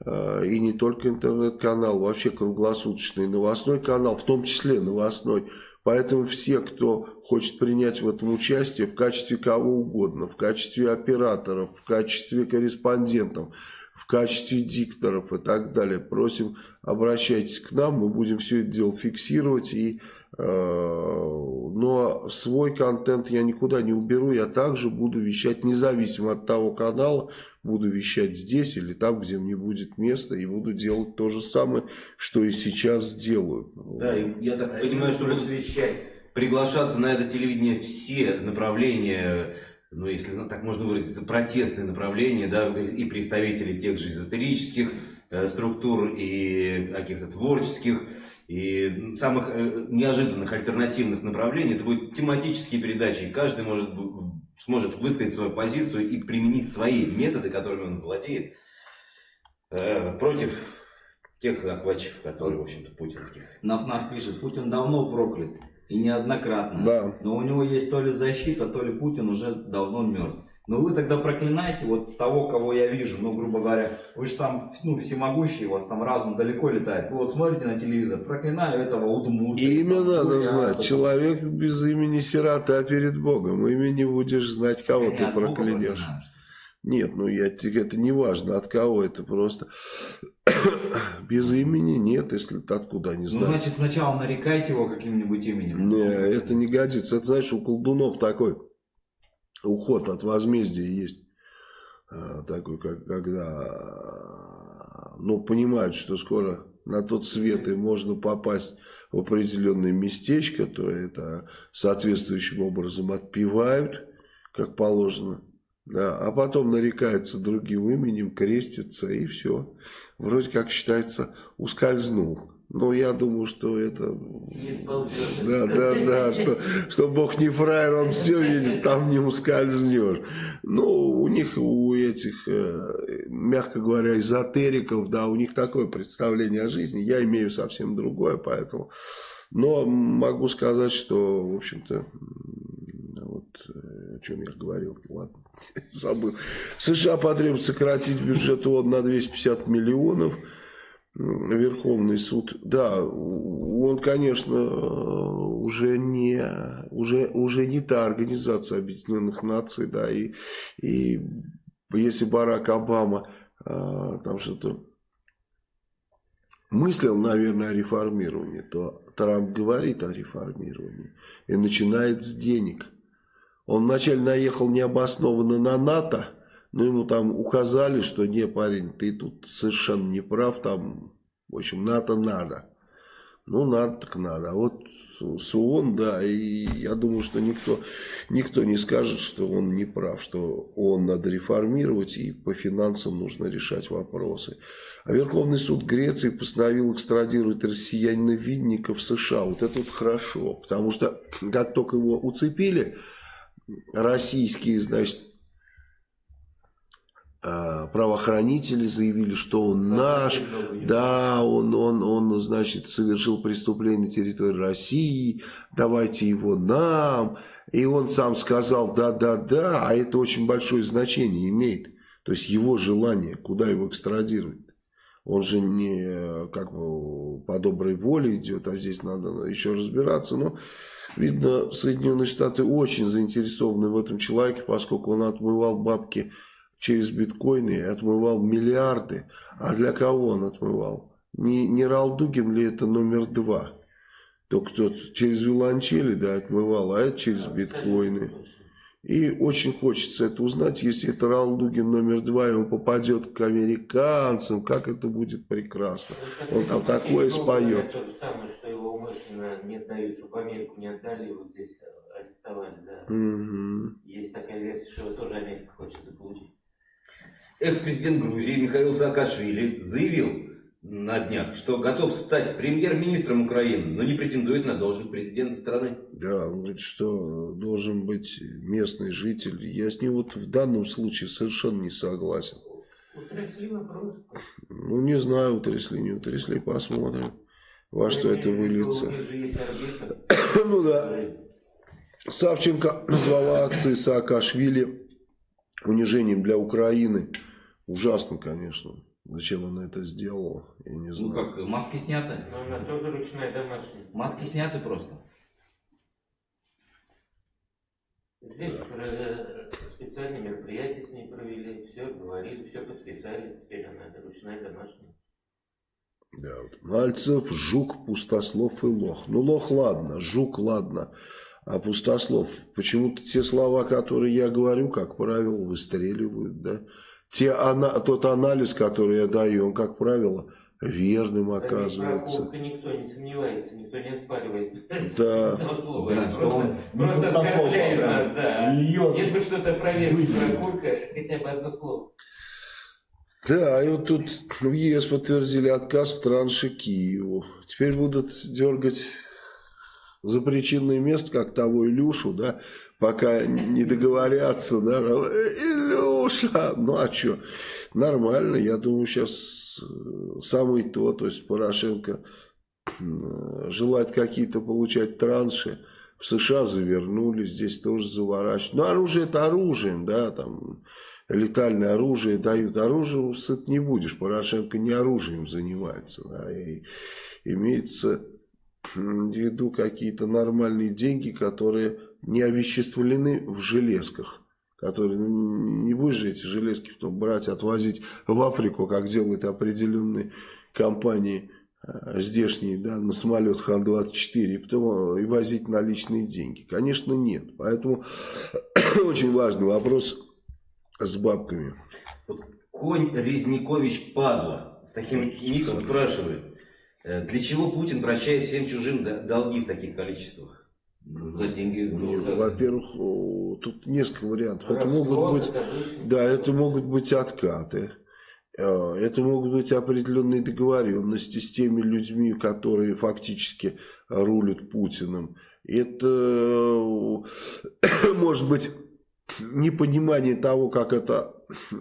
Э, и не только интернет-канал, вообще круглосуточный новостной канал, в том числе новостной. Поэтому все, кто хочет принять в этом участие в качестве кого угодно, в качестве операторов, в качестве корреспондентов, в качестве дикторов и так далее, просим, обращайтесь к нам, мы будем все это дело фиксировать. И, э, но свой контент я никуда не уберу, я также буду вещать, независимо от того канала, буду вещать здесь или там, где мне будет место, и буду делать то же самое, что и сейчас делаю. Да, я так понимаю, что будут вещать. Приглашаться на это телевидение все направления, ну, если ну, так можно выразиться, протестные направления, да, и представители тех же эзотерических э, структур, и каких-то творческих, и самых э, неожиданных альтернативных направлений. Это будут тематические передачи, и каждый может, сможет высказать свою позицию и применить свои методы, которыми он владеет, э, против тех захватчиков, которые, в общем-то, путинских. Нафнаф пишет, Путин давно проклят. И неоднократно. Да. Но у него есть то ли защита, то ли Путин уже давно мертв. Но вы тогда проклинаете вот того, кого я вижу, ну, грубо говоря, вы же там, ну, всемогущий, у вас там разум далеко летает. Вы вот смотрите на телевизор, проклинаю этого удмурта. Имя надо бурята, знать. там. Человек без имени сирота перед Богом. Имени будешь знать, кого Не ты проклянешь. Нет, ну я, это не важно, от кого это просто. Без имени нет, если откуда не Ну, знаешь. значит, сначала нарекайте его каким-нибудь именем. Не, это не годится. Это, знаешь, у колдунов такой уход от возмездия есть. А, Такой, как, когда ну, понимают, что скоро на тот свет и можно попасть в определенное местечко, то это соответствующим образом отпевают, как положено, Да, а потом нарекается другим именем, крестится и все. Вроде как считается, ускользнул. Но я думаю, что это... Да, да, да, что, что Бог не фраер, он все видит, там не ускользнешь. Ну, у них, у этих, э, мягко говоря, эзотериков, да, у них такое представление о жизни. Я имею совсем другое, поэтому... Но могу сказать, что, в общем-то, вот э, о чем я говорил, ладно, забыл. США потребуется сократить бюджет ООН на 250 миллионов. Верховный суд, да, он, конечно, уже не, уже, уже не та организация Объединенных Наций, да, и, и если Барак Обама а, там что-то мыслил, наверное, о реформировании, то Трамп говорит о реформировании и начинает с денег. Он вначале наехал необоснованно на НАТО, но ему там указали, что не, парень, ты тут совершенно не прав, там, в общем, НАТО надо. Ну, надо так надо. А вот с ООН, да, и я думаю, что никто, никто не скажет, что он не прав, что ООН надо реформировать и по финансам нужно решать вопросы. А Верховный суд Греции постановил экстрадировать россиянина Винника в США. Вот это вот хорошо, потому что как только его уцепили, российские, значит, а, правоохранители заявили, что он наш, да, он, он, он, значит, совершил преступление на территории России, давайте его нам. И он сам сказал, да, да, да, а это очень большое значение имеет. То есть его желание, куда его экстрадировать. Он же не как бы по доброй воле идет, а здесь надо еще разбираться. Но, видно, Соединенные Штаты очень заинтересованы в этом человеке, поскольку он отмывал бабки через биткоины отмывал миллиарды. А для кого он отмывал? Не, не Ралдугин ли это номер два? Только тот через виланчели да, отмывал, а это через биткоины. И очень хочется это узнать, если это Ралдугин номер два, и он попадет к американцам, как это будет прекрасно. Он там такое споет. Что умышленно не отдают, чтобы Америку не отдали, его здесь арестовали, да. Угу. Есть такая версия, что его тоже Америка хочет заполучить. Экс-президент Грузии Михаил Саакашвили заявил на днях, что готов стать премьер-министром Украины, но не претендует на должность президента страны. Да, он говорит, что должен быть местный житель. Я с ним вот в данном случае совершенно не согласен. Утрясли вопрос. Ну, не знаю, утрясли, не утрясли, посмотрим, во что это выльется. Ну да. Савченко назвала акции Саакашвили унижением для Украины. Ужасно, конечно. Зачем она это сделала, я не знаю. Ну как, маски сняты? Но она тоже ручная домашняя. Маски сняты просто. Здесь э, специальные мероприятия с ней провели, все говорили, все подписали, теперь она это ручная домашняя. Да, вот. Мальцев, Жук, Пустослов и Лох. Ну, Лох ладно, Жук ладно. А Пустослов, почему-то те слова, которые я говорю, как правило, выстреливают, да. Те, ана, тот анализ, который я даю, он, как правило, верным оказывается. Никто не сомневается, никто не оспаривает. Да. Да, что он Просто оскорбляет нас, да. Льет. Нет бы что-то проверить про Курка, хотя бы одно слово. Да, и вот тут в ЕС подтвердили отказ в транше Киеву. Теперь будут дергать за причинное место, как того Илюшу, да, пока не договорятся, да, Илюша, ну а что, нормально, я думаю, сейчас самый то, то есть Порошенко желает какие-то получать транши, в США завернули, здесь тоже заворачивают. Но оружие это оружием, да, там летальное оружие дают. Оружие сыт не будешь, Порошенко не оружием занимается, да, и имеется в виду какие-то нормальные деньги, которые не овеществлены в железках. Которые, ну, не будешь же эти железки потом брать, отвозить в Африку, как делают определенные компании э, здешние, да, на самолет Хан-24, и потом э, и возить наличные деньги. Конечно, нет. Поэтому очень важный вопрос с бабками. Вот Конь Резникович Падла с таким ником спрашивает, э, для чего Путин прощает всем чужим долги в таких количествах? Ну, За деньги. Тоже. Во-первых, тут несколько вариантов. Это могут быть, как обычно. да, это могут быть откаты. Э, Это могут быть определенные договоренности с теми людьми, которые фактически рулят Путиным. Это э, может быть непонимание того, как это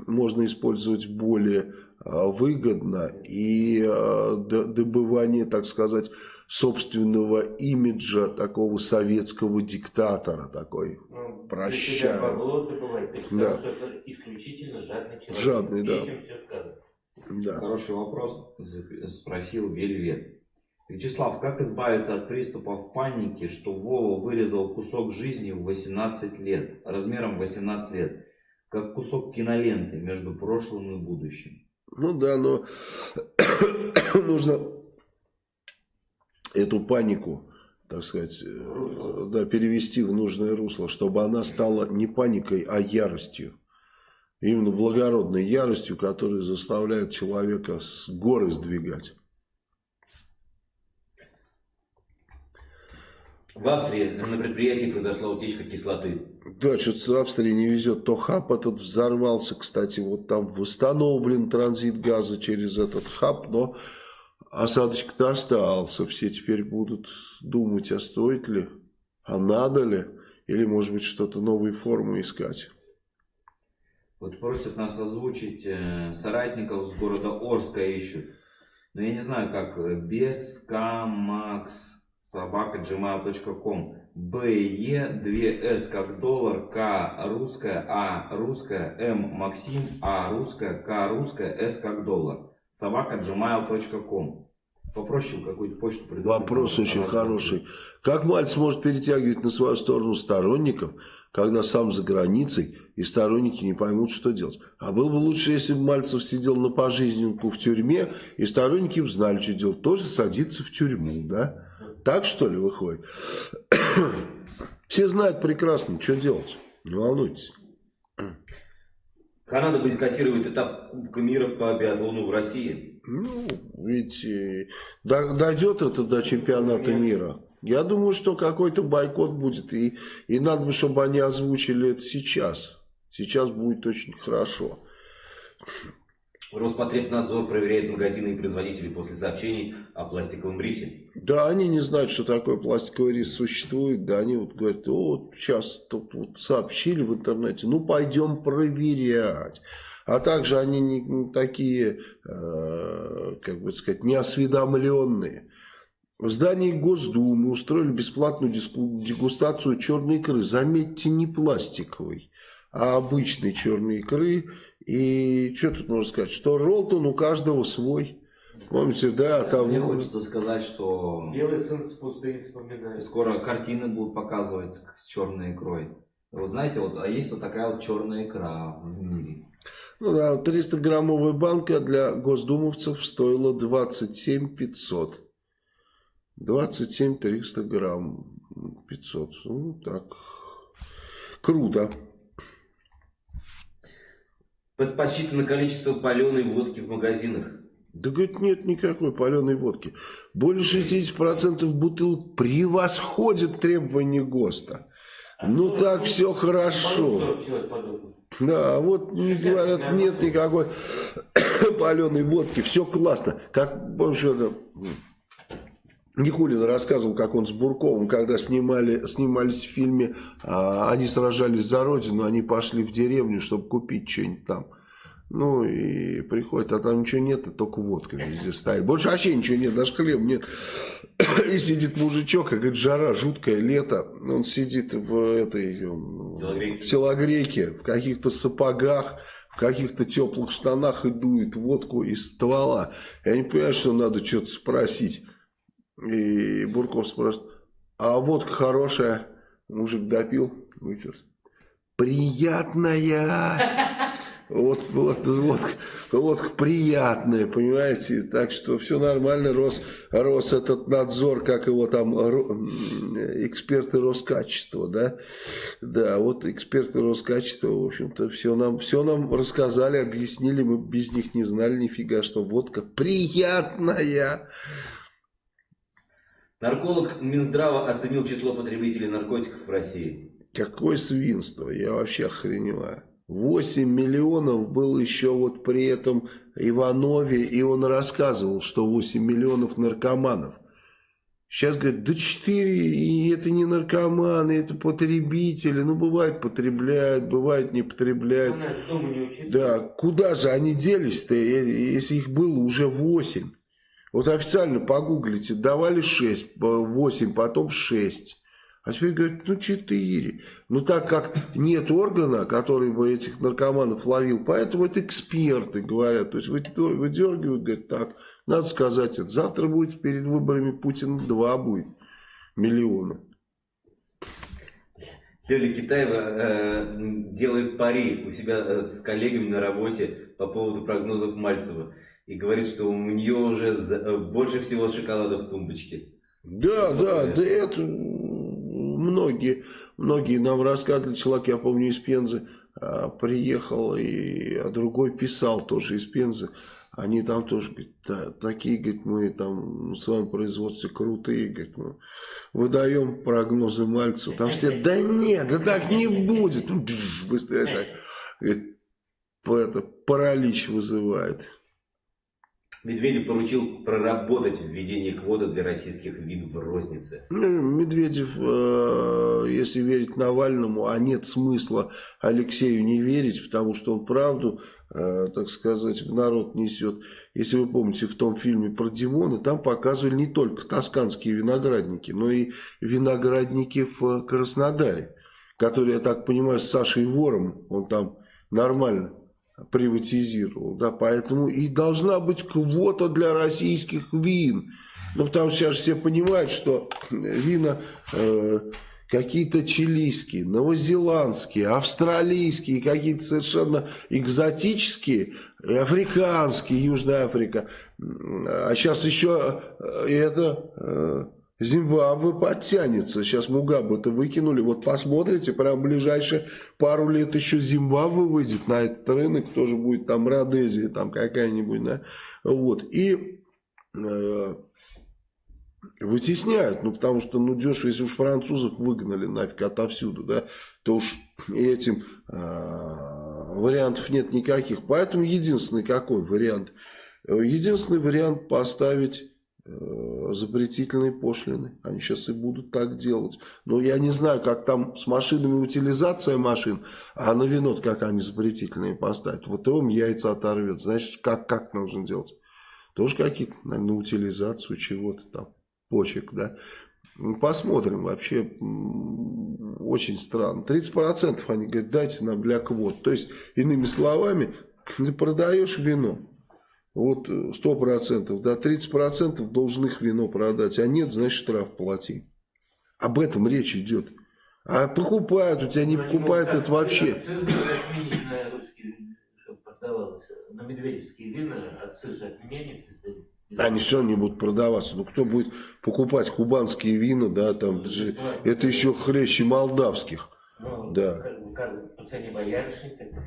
можно использовать более э, выгодно и д- добывание, так сказать, собственного имиджа такого советского диктатора такой. Ну, Прощаю. для себя бабло добывать. Да. сказал, что это исключительно жадный человек. Жадный, И да. Этим все сказано. Да. Хороший вопрос спросил Вельвет. Вячеслав, как избавиться от приступов паники, что Вова вырезал кусок жизни в 18 лет, размером 18 лет, как кусок киноленты между прошлым и будущим? Ну да, но нужно эту панику, так сказать, э, да, перевести в нужное русло, чтобы она стала не паникой, а яростью. Именно благородной яростью, которая заставляет человека с горы сдвигать. В Австрии на предприятии произошла утечка кислоты. Да, что-то в Австрии не везет. То хаб этот взорвался, кстати, вот там восстановлен транзит газа через этот хаб, но осадочек-то остался. Все теперь будут думать, а стоит ли, а надо ли, или, может быть, что-то новые формы искать. Вот просят нас озвучить э, соратников с города Орска ищут. Но я не знаю, как э, бескамакс собака gmail.com БЕ 2С как доллар, К русская, А русская, М Максим, А русская, К русская, С как доллар. Собака gmail.com Попроще какую-то почту придумать. Вопрос очень хороший. Как Мальцев может перетягивать на свою сторону сторонников, когда сам за границей и сторонники не поймут, что делать? А было бы лучше, если бы Мальцев сидел на пожизненку в тюрьме, и сторонники бы знали, что делать. Тоже садиться в тюрьму, да? Так что ли выходит? Все знают прекрасно, что делать. Не волнуйтесь. Канада бойкотирует этап Кубка мира по биатлону в России. Ну, ведь э, до- дойдет это до чемпионата мира. Я думаю, что какой-то бойкот будет. И, и надо бы, чтобы они озвучили это сейчас. Сейчас будет очень хорошо. Роспотребнадзор проверяет магазины и производителей после сообщений о пластиковом рисе. Да, они не знают, что такое пластиковый рис существует. Да, они вот говорят, о, вот сейчас тут вот сообщили в интернете, ну пойдем проверять. А также они не, не такие, э, как бы сказать, неосведомленные. В здании Госдумы устроили бесплатную дегустацию черной икры. Заметьте, не пластиковой, а обычной черной икры. И что тут можно сказать? Что Ролтон у каждого свой. Помните, да, там... Мне хочется сказать, что Белый сын с пустыни вспоминает. скоро картины будут показывать с с черной икрой. Вот знаете, вот, а есть вот такая вот черная икра в мире. Ну да, 300-граммовая банка для госдумовцев стоила 27 500. 27 300 грамм 500. Ну так, круто. Под- Подсчитано количество паленой водки в магазинах. Да, говорит, нет никакой паленой водки. Более 60% бутылок превосходит требования ГОСТа. Ну так все хорошо. 40 человек подумал. Да, а вот не говорят, нет никакой паленой водки, все классно. Как, помнишь, это, Никулин рассказывал, как он с Бурковым, когда снимали, снимались в фильме, а, они сражались за родину, они пошли в деревню, чтобы купить что-нибудь там. Ну и приходит, а там ничего нет, а только водка везде стоит. Больше вообще ничего нет, даже хлеба нет. И сидит мужичок, и говорит, жара, жуткое лето. Он сидит в этой м, Телогрейке. в телогрейке, в каких-то сапогах, в каких-то теплых штанах и дует водку из ствола. Я не понимаю, что надо что-то спросить. И Бурков спрашивает, а водка хорошая? Мужик допил, вытер. Приятная. Вот, вот, вот, вот приятная, понимаете, так что все нормально, рос, рос этот надзор, как его там, эксперты Роскачества, да, да, вот эксперты Роскачества, в общем-то, все нам, все нам рассказали, объяснили, мы без них не знали нифига, что водка приятная. Нарколог Минздрава оценил число потребителей наркотиков в России. Какое свинство, я вообще охреневаю. 8 миллионов был еще вот при этом Иванове, и он рассказывал, что 8 миллионов наркоманов. Сейчас говорят, да 4, и это не наркоманы, это потребители. Ну, бывает потребляют, бывает не потребляют. Да, куда же они делись-то, если их было уже 8? Вот официально погуглите, давали 6, 8, потом 6. А теперь говорят, ну 4. Ну так как нет органа, который бы этих наркоманов ловил, поэтому это эксперты говорят. То есть выдергивают, говорят, так, надо сказать это. Завтра будет перед выборами Путина 2 будет миллиона. Лёля Китаева э, делает пари у себя э, с коллегами на работе по поводу прогнозов Мальцева. И говорит, что у нее уже э, больше всего шоколада в тумбочке. Да, да, да, это многие, многие нам рассказывали, человек, я помню, из Пензы а, приехал, и, а другой писал тоже из Пензы, они там тоже, говорит, да, такие, говорит, мы там в своем производстве крутые, говорит, мы выдаем прогнозы Мальцеву. Там все, да нет, да так не будет. Ну, быстрее так. Говорит, это паралич вызывает. Медведев поручил проработать введение квоты для российских вин в рознице. Ну, Медведев, э, если верить Навальному, а нет смысла Алексею не верить, потому что он правду, э, так сказать, в народ несет. Если вы помните, в том фильме про Димона, там показывали не только тосканские виноградники, но и виноградники в Краснодаре, которые, я так понимаю, с Сашей Вором, он там нормально приватизировал. Да, поэтому и должна быть квота для российских вин. Ну, потому что сейчас все понимают, что вина э, какие-то чилийские, новозеландские, австралийские, какие-то совершенно экзотические, африканские, Южная Африка. А сейчас еще э, это... Э, Зимбабве подтянется. Сейчас Мугабе-то выкинули. Вот посмотрите, прям в ближайшие пару лет еще Зимбабве выйдет на этот рынок. Тоже будет там Родезия, там какая-нибудь, да. Вот. И э, вытесняют. Ну, потому что, ну, дешево, если уж французов выгнали нафиг отовсюду, да, то уж этим э, вариантов нет никаких. Поэтому единственный какой вариант? Единственный вариант поставить Э, запретительные пошлины. Они сейчас и будут так делать. Но я не знаю, как там с машинами утилизация машин, а на вино как они запретительные поставят. Вот им яйца оторвет. Значит, как, как нужно делать? Тоже какие-то, наверное, на утилизацию чего-то там, почек, да. Ну, посмотрим, вообще очень странно. 30% они говорят, дайте нам для квот. То есть, иными словами, ты продаешь вино, вот 100%, да, 30% должен их вино продать, а нет, значит штраф плати. Об этом речь идет. А покупают, у тебя не покупают, это вообще. На медведевские вина акциз отменит. Они все равно не будут продаваться. Ну, кто будет покупать кубанские вина, да, там, это еще хлеще молдавских. Ну, да. Как, как.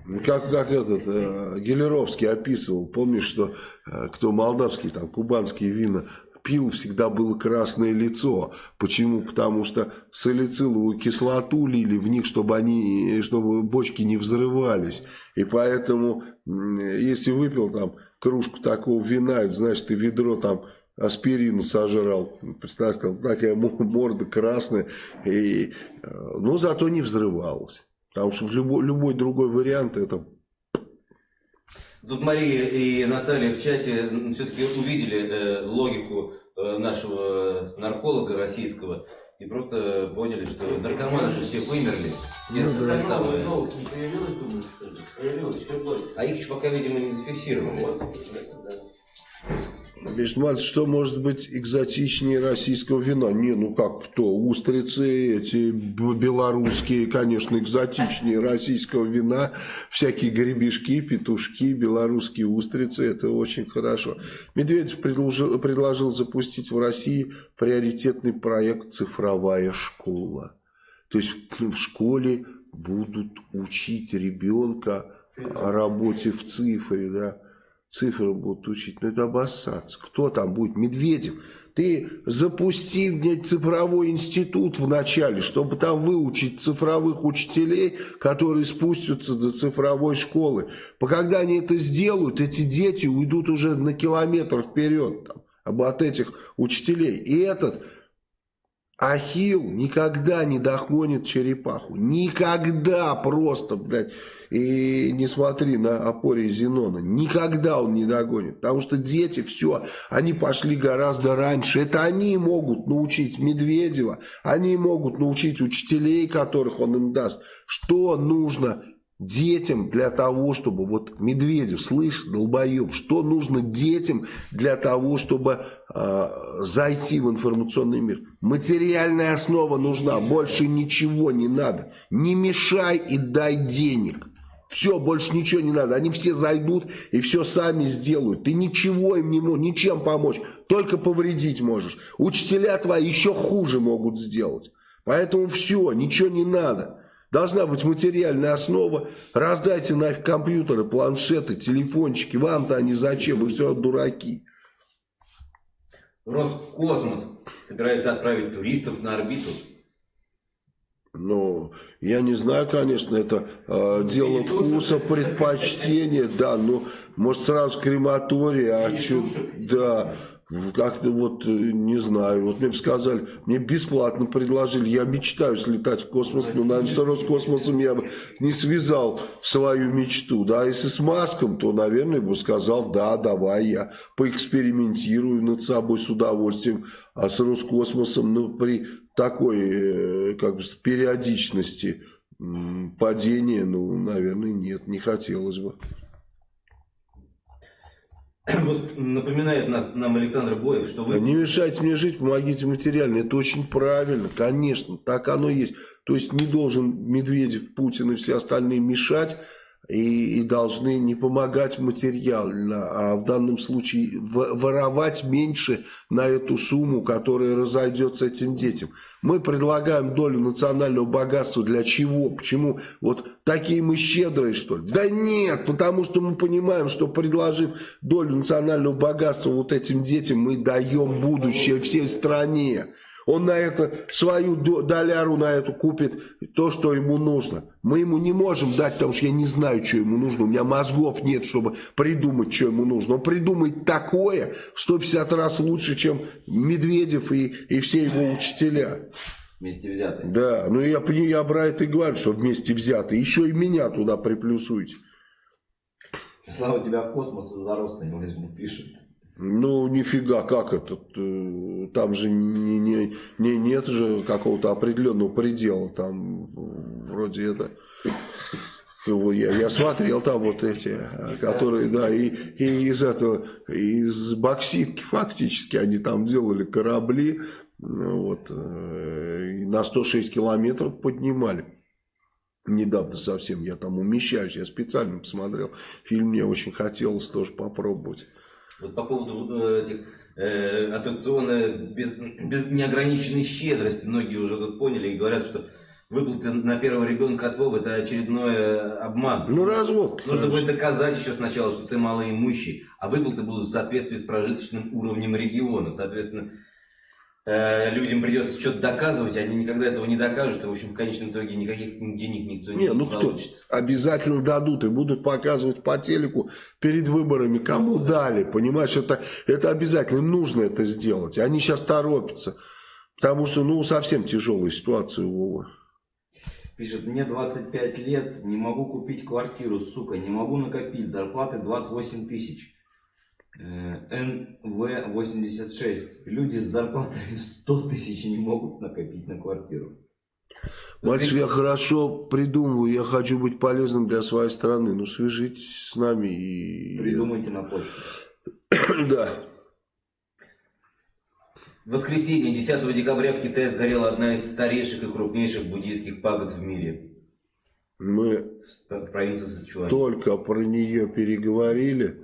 Ну, как, как этот э, Гелеровский описывал, помнишь, что э, кто молдавский, там, кубанские вина пил, всегда было красное лицо. Почему? Потому что салициловую кислоту лили в них, чтобы они, чтобы бочки не взрывались. И поэтому, если выпил там кружку такого вина, это значит, ты ведро там аспирин сожрал. Представьте, там такая морда красная. И, э, но зато не взрывалась. Потому что в любой, любой другой вариант это... Тут Мария и Наталья в чате все-таки увидели э, логику э, нашего нарколога российского и просто поняли, что наркоманы все вымерли. Те ну, да. самые... Не появилось, думаешь, что ли? Появилось все больше. А их еще пока, видимо, не зафиксировали. Вот, да. Бешман, что может быть экзотичнее российского вина? Не, ну как кто? Устрицы эти белорусские, конечно, экзотичнее российского вина. Всякие гребешки, петушки, белорусские устрицы. Это очень хорошо. Медведев предложил, предложил запустить в России приоритетный проект «Цифровая школа». То есть в школе будут учить ребенка о работе в цифре, да цифры будут учить, но это обоссаться. Кто там будет? Медведев. Ты запусти блядь, цифровой институт в начале, чтобы там выучить цифровых учителей, которые спустятся до цифровой школы. По когда они это сделают, эти дети уйдут уже на километр вперед там, от этих учителей. И этот Ахил никогда не догонит черепаху. Никогда просто, блядь. И не смотри на опоре Зенона. Никогда он не догонит. Потому что дети, все, они пошли гораздо раньше. Это они могут научить Медведева. Они могут научить учителей, которых он им даст. Что нужно детям для того, чтобы, вот Медведев, слышь, долбоеб, что нужно детям для того, чтобы э, зайти в информационный мир? Материальная основа нужна, больше ничего не надо. Не мешай и дай денег. Все, больше ничего не надо. Они все зайдут и все сами сделают. Ты ничего им не можешь, ничем помочь. Только повредить можешь. Учителя твои еще хуже могут сделать. Поэтому все, ничего не надо. Должна быть материальная основа. Раздайте нафиг компьютеры, планшеты, телефончики. Вам-то они зачем? Вы все дураки. Роскосмос собирается отправить туристов на орбиту. Ну, я не знаю, конечно, это э, дело вкуса, предпочтения, да, но может сразу крематорий, а что, да, как-то вот, э, не знаю, вот мне бы сказали, мне бесплатно предложили, я мечтаю слетать в космос, но, наверное, с Роскосмосом я бы не связал свою мечту, да, если с Маском, то, наверное, бы сказал, да, давай, я поэкспериментирую над собой с удовольствием, а с Роскосмосом, ну, при такой, э, как бы, периодичности падения, ну, наверное, нет, не хотелось бы. Вот напоминает нас, нам Александр Боев, что вы... Не мешайте мне жить, помогите материально. Это очень правильно, конечно, так оно есть. То есть не должен Медведев, Путин и все остальные мешать и, и должны не помогать материально, а в данном случае воровать меньше на эту сумму, которая разойдется этим детям. Мы предлагаем долю национального богатства для чего? Почему? Вот такие мы щедрые, что ли? Да нет, потому что мы понимаем, что предложив долю национального богатства вот этим детям, мы даем будущее всей стране. Он на это, свою доляру на эту купит то, что ему нужно. Мы ему не можем дать, потому что я не знаю, что ему нужно. У меня мозгов нет, чтобы придумать, что ему нужно. Он придумает такое в 150 раз лучше, чем Медведев и, и все его учителя. Вместе взятые. Да, ну я, я про это и говорю, что вместе взятые. Еще и меня туда приплюсуйте. Слава тебя в космос из-за роста не возьму, пишет. Ну, нифига, как это? Там же не, не, не, нет же какого-то определенного предела. Там вроде это... Я, я смотрел там вот эти, э, которые, да, и, и из этого, из бокситки фактически они там делали корабли, вот, э, на 106 километров поднимали. Недавно совсем я там умещаюсь, я специально посмотрел. Фильм мне очень хотелось тоже попробовать. Вот по поводу э, этих э, аттракциона без, без неограниченной щедрости, многие уже тут поняли и говорят, что выплаты на первого ребенка от Вовы это очередной обман. Ну, развод. Нужно будет доказать еще сначала, что ты малоимущий, а выплаты будут в соответствии с прожиточным уровнем региона. Соответственно, Э, людям придется что-то доказывать, они никогда этого не докажут, и, в общем, в конечном итоге никаких денег никто не, не ну получит. Кто? Обязательно дадут и будут показывать по телеку перед выборами, кому ну, дали, понимаешь, это, это обязательно, им нужно это сделать, они сейчас торопятся, потому что, ну, совсем тяжелая ситуация у Вова. Пишет, мне 25 лет, не могу купить квартиру, сука, не могу накопить, зарплаты 28 тысяч. НВ-86. Люди с зарплатой 100 тысяч не могут накопить на квартиру. Мальчик, я хорошо придумываю, я хочу быть полезным для своей страны. Ну, свяжитесь с нами и... Придумайте на почту. да. В воскресенье, 10 декабря, в Китае сгорела одна из старейших и крупнейших буддийских пагод в мире. Мы в провинции Сычуань. только про нее переговорили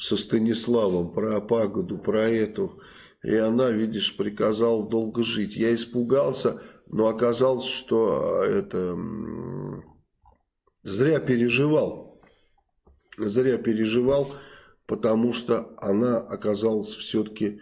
со Станиславом про пагоду, про эту. И она, видишь, приказала долго жить. Я испугался, но оказалось, что это зря переживал. Зря переживал, потому что она оказалась все-таки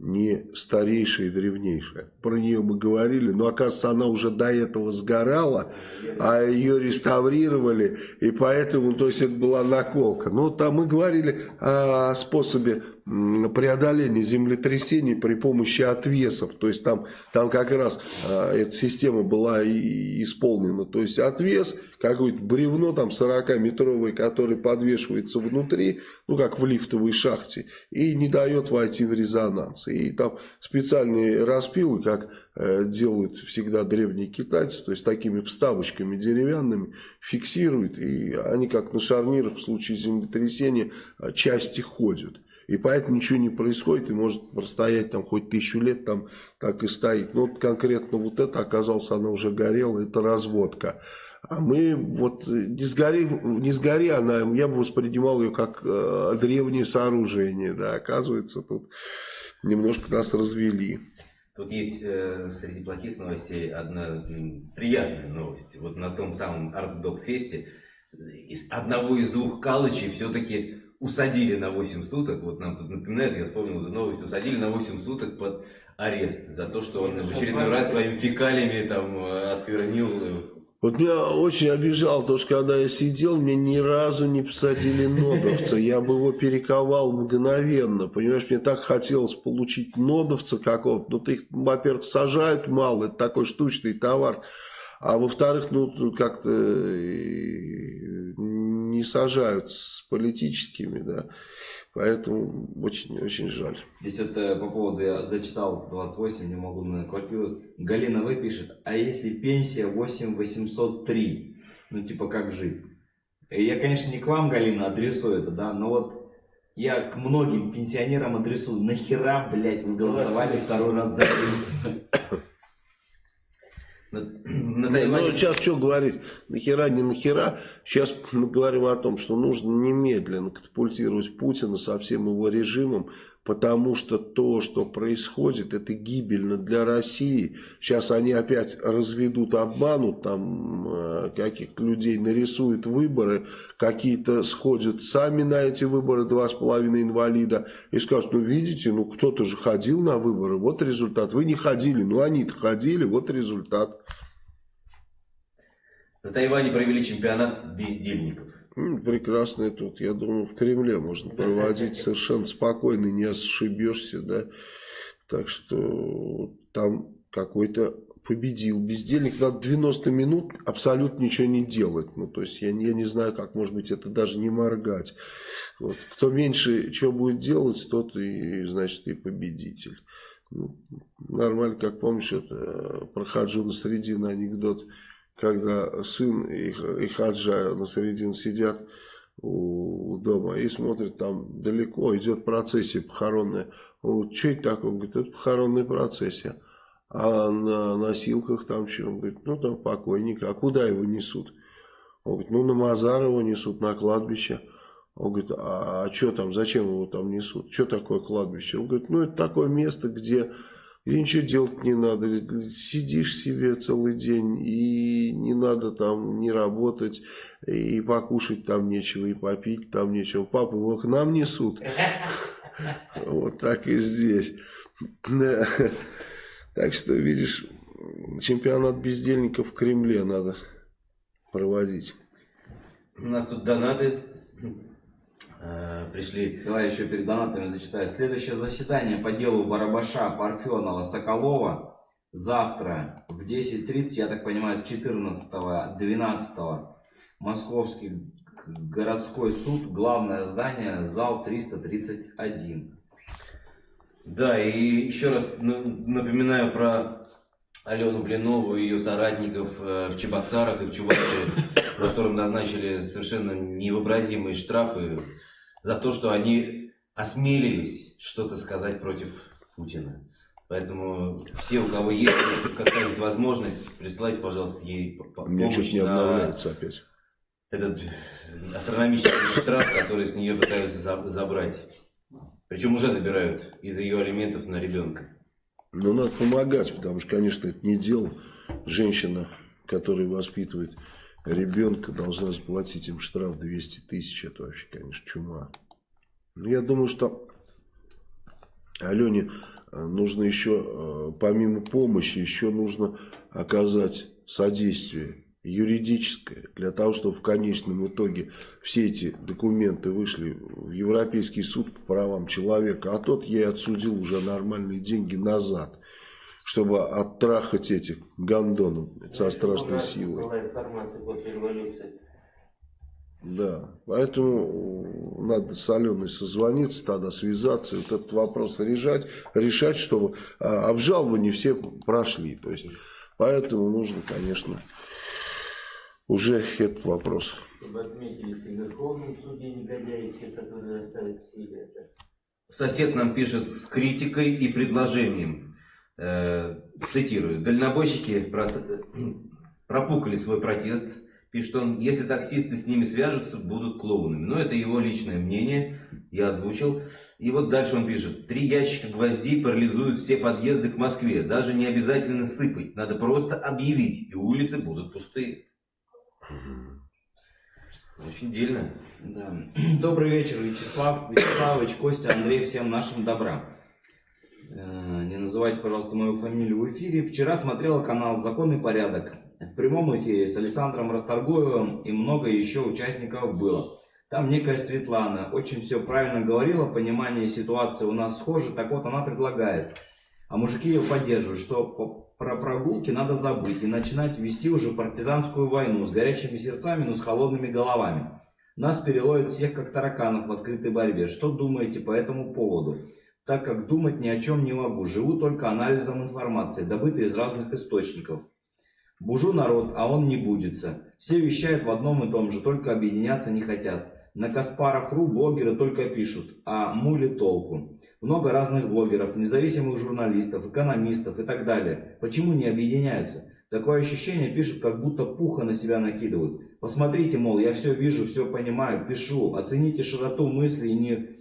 не старейшая и древнейшая. Про нее мы говорили, но оказывается она уже до этого сгорала, а ее реставрировали, и поэтому, то есть это была наколка. Ну, там мы говорили о способе преодоления землетрясений при помощи отвесов. То есть там, там как раз а, эта система была и исполнена. То есть отвес, какое-то бревно там 40-метровое, которое подвешивается внутри, ну как в лифтовой шахте, и не дает войти в резонанс. И там специальные распилы, как э, делают всегда древние китайцы, то есть такими вставочками деревянными, фиксируют, и они как на шарнирах в случае землетрясения а, части ходят. И поэтому ничего не происходит, и может простоять там хоть тысячу лет, там так и стоит. Но вот конкретно вот это, оказалось, она уже горела, это разводка. А мы вот, не сгори, не сгори она, я бы воспринимал ее как э, древнее сооружение, да, оказывается, тут немножко нас развели. Тут есть э, среди плохих новостей одна приятная новость. Вот на том самом Артдок-фесте из одного из двух калычей все-таки усадили на 8 суток, вот нам тут напоминает, я вспомнил эту новость, усадили на 8 суток под арест за то, что он в очередной раз своими фекалиями там э, осквернил э, вот меня очень обижал то, что когда я сидел, мне ни разу не посадили нодовца. Я бы его перековал мгновенно. Понимаешь, мне так хотелось получить нодовца какого-то. Ну, ты их, во-первых, сажают мало, это такой штучный товар. А во-вторых, ну, как-то не сажают с политическими, да. Поэтому очень-очень жаль. Здесь вот э, по поводу, я зачитал 28, не могу на квартиру. Галина В пишет, а если пенсия 8803? Ну, типа, как жить? Я, конечно, не к вам, Галина, адресую это, да, но вот я к многим пенсионерам адресую. Нахера, блядь, вы голосовали второй раз за Ельцина? На, на Тайване... Ну, сейчас что говорить, нахера, не нахера. Сейчас мы говорим о том, что нужно немедленно катапультировать Путина со всем его режимом, потому что то, что происходит, это гибельно для России. Сейчас они опять разведут, обманут, там э, каких-то людей нарисуют выборы, какие-то сходят сами на эти выборы, два с половиной инвалида, и скажут, ну видите, ну кто-то же ходил на выборы, вот результат. Вы не ходили, ну они-то ходили, вот результат. На Тайване провели чемпионат бездельников. Прекрасно тут, я думаю, в Кремле можно проводить совершенно спокойно, не ошибешься, да. Так что там какой-то победил бездельник. Надо 90 минут абсолютно ничего не делать. Ну, то есть я, я не знаю, как, может быть, это даже не моргать. Вот. Кто меньше чего будет делать, тот и, значит, и победитель. Ну, нормально, как помнишь, это про Хаджуна Средина анекдот когда сын и, и Хаджа на середине сидят у, дома и смотрят там далеко, идет процессия похоронная. Он что это такое? Он говорит, это похоронная процессия. А на носилках там что? Он говорит, ну там покойник. А куда его несут? Он говорит, ну на Мазар его несут, на кладбище. Он говорит, а, а что там, зачем его там несут? Что такое кладбище? Он говорит, ну это такое место, где и ничего делать не надо. Сидишь себе целый день, и не надо там не работать, и покушать там нечего, и попить там нечего. Папу его к нам несут. Вот так и здесь. Так что, видишь, чемпионат бездельников в Кремле надо проводить. У нас тут донаты пришли. Давай еще перед донатами зачитаю. Следующее заседание по делу Барабаша, Парфенова, Соколова завтра в 10.30, я так понимаю, 14-12 Московский городской суд, главное здание, зал 331. Да, и еще раз напоминаю про Алену Блинову и ее соратников э, в Чебоксарах и в Чувашии, которым назначили совершенно невообразимые штрафы за то, что они осмелились что-то сказать против Путина. Поэтому все, у кого есть какая-нибудь возможность, присылайте, пожалуйста, ей помощь не обновляется опять. Этот астрономический штраф, который с нее пытаются забрать. Причем уже забирают из-за ее алиментов на ребенка. Ну, надо помогать, потому что, конечно, это не дело. Женщина, которая воспитывает ребенка должна заплатить им штраф 200 тысяч. Это вообще, конечно, чума. Но ну, я думаю, что Алене нужно еще, помимо помощи, еще нужно оказать содействие юридическое, для того, чтобы в конечном итоге все эти документы вышли в Европейский суд по правам человека, а тот ей отсудил уже нормальные деньги назад, чтобы оттрахать этих гондонов со страшной силой. Да, поэтому надо с Аленой созвониться, тогда связаться, вот этот вопрос решать, решать, чтобы а, обжалования все прошли. То есть, поэтому нужно, конечно, уже этот вопрос. Чтобы отметились в Верховном суде негодяи, все, которые оставят в силе это. Сосед нам пишет с критикой и предложением. Э, цитирую. Дальнобойщики прос... пропукали свой протест. Пишет он, если таксисты с ними свяжутся, будут клоунами. Но это его личное мнение, я озвучил. И вот дальше он пишет. Три ящика гвоздей парализуют все подъезды к Москве. Даже не обязательно сыпать. Надо просто объявить, и улицы будут пустые. Очень дельно. Да. Добрый вечер, Вячеслав, Вячеславович, Костя, Андрей, всем нашим добра. Э, не называйте, пожалуйста, мою фамилию в эфире. Вчера смотрела канал «Законный порядок». В прямом эфире с Александром Расторгуевым и много еще участников было. Там некая Светлана очень все правильно говорила, понимание ситуации у нас схоже. Так вот, она предлагает, а мужики ее поддерживают, что про прогулки надо забыть и начинать вести уже партизанскую войну с горячими сердцами, но с холодными головами. Нас переловят всех как тараканов в открытой борьбе. Что думаете по этому поводу? Так как думать ни о чем не могу, живу только анализом информации, добытой из разных источников. Бужу народ, а он не будется. Все вещают в одном и том же, только объединяться не хотят. На Каспаров.ру блогеры только пишут, а мули толку. Много разных блогеров, независимых журналистов, экономистов и так далее. Почему не объединяются? Такое ощущение пишут, как будто пуха на себя накидывают. Посмотрите, мол, я все вижу, все понимаю, пишу. Оцените широту мысли и неописуемость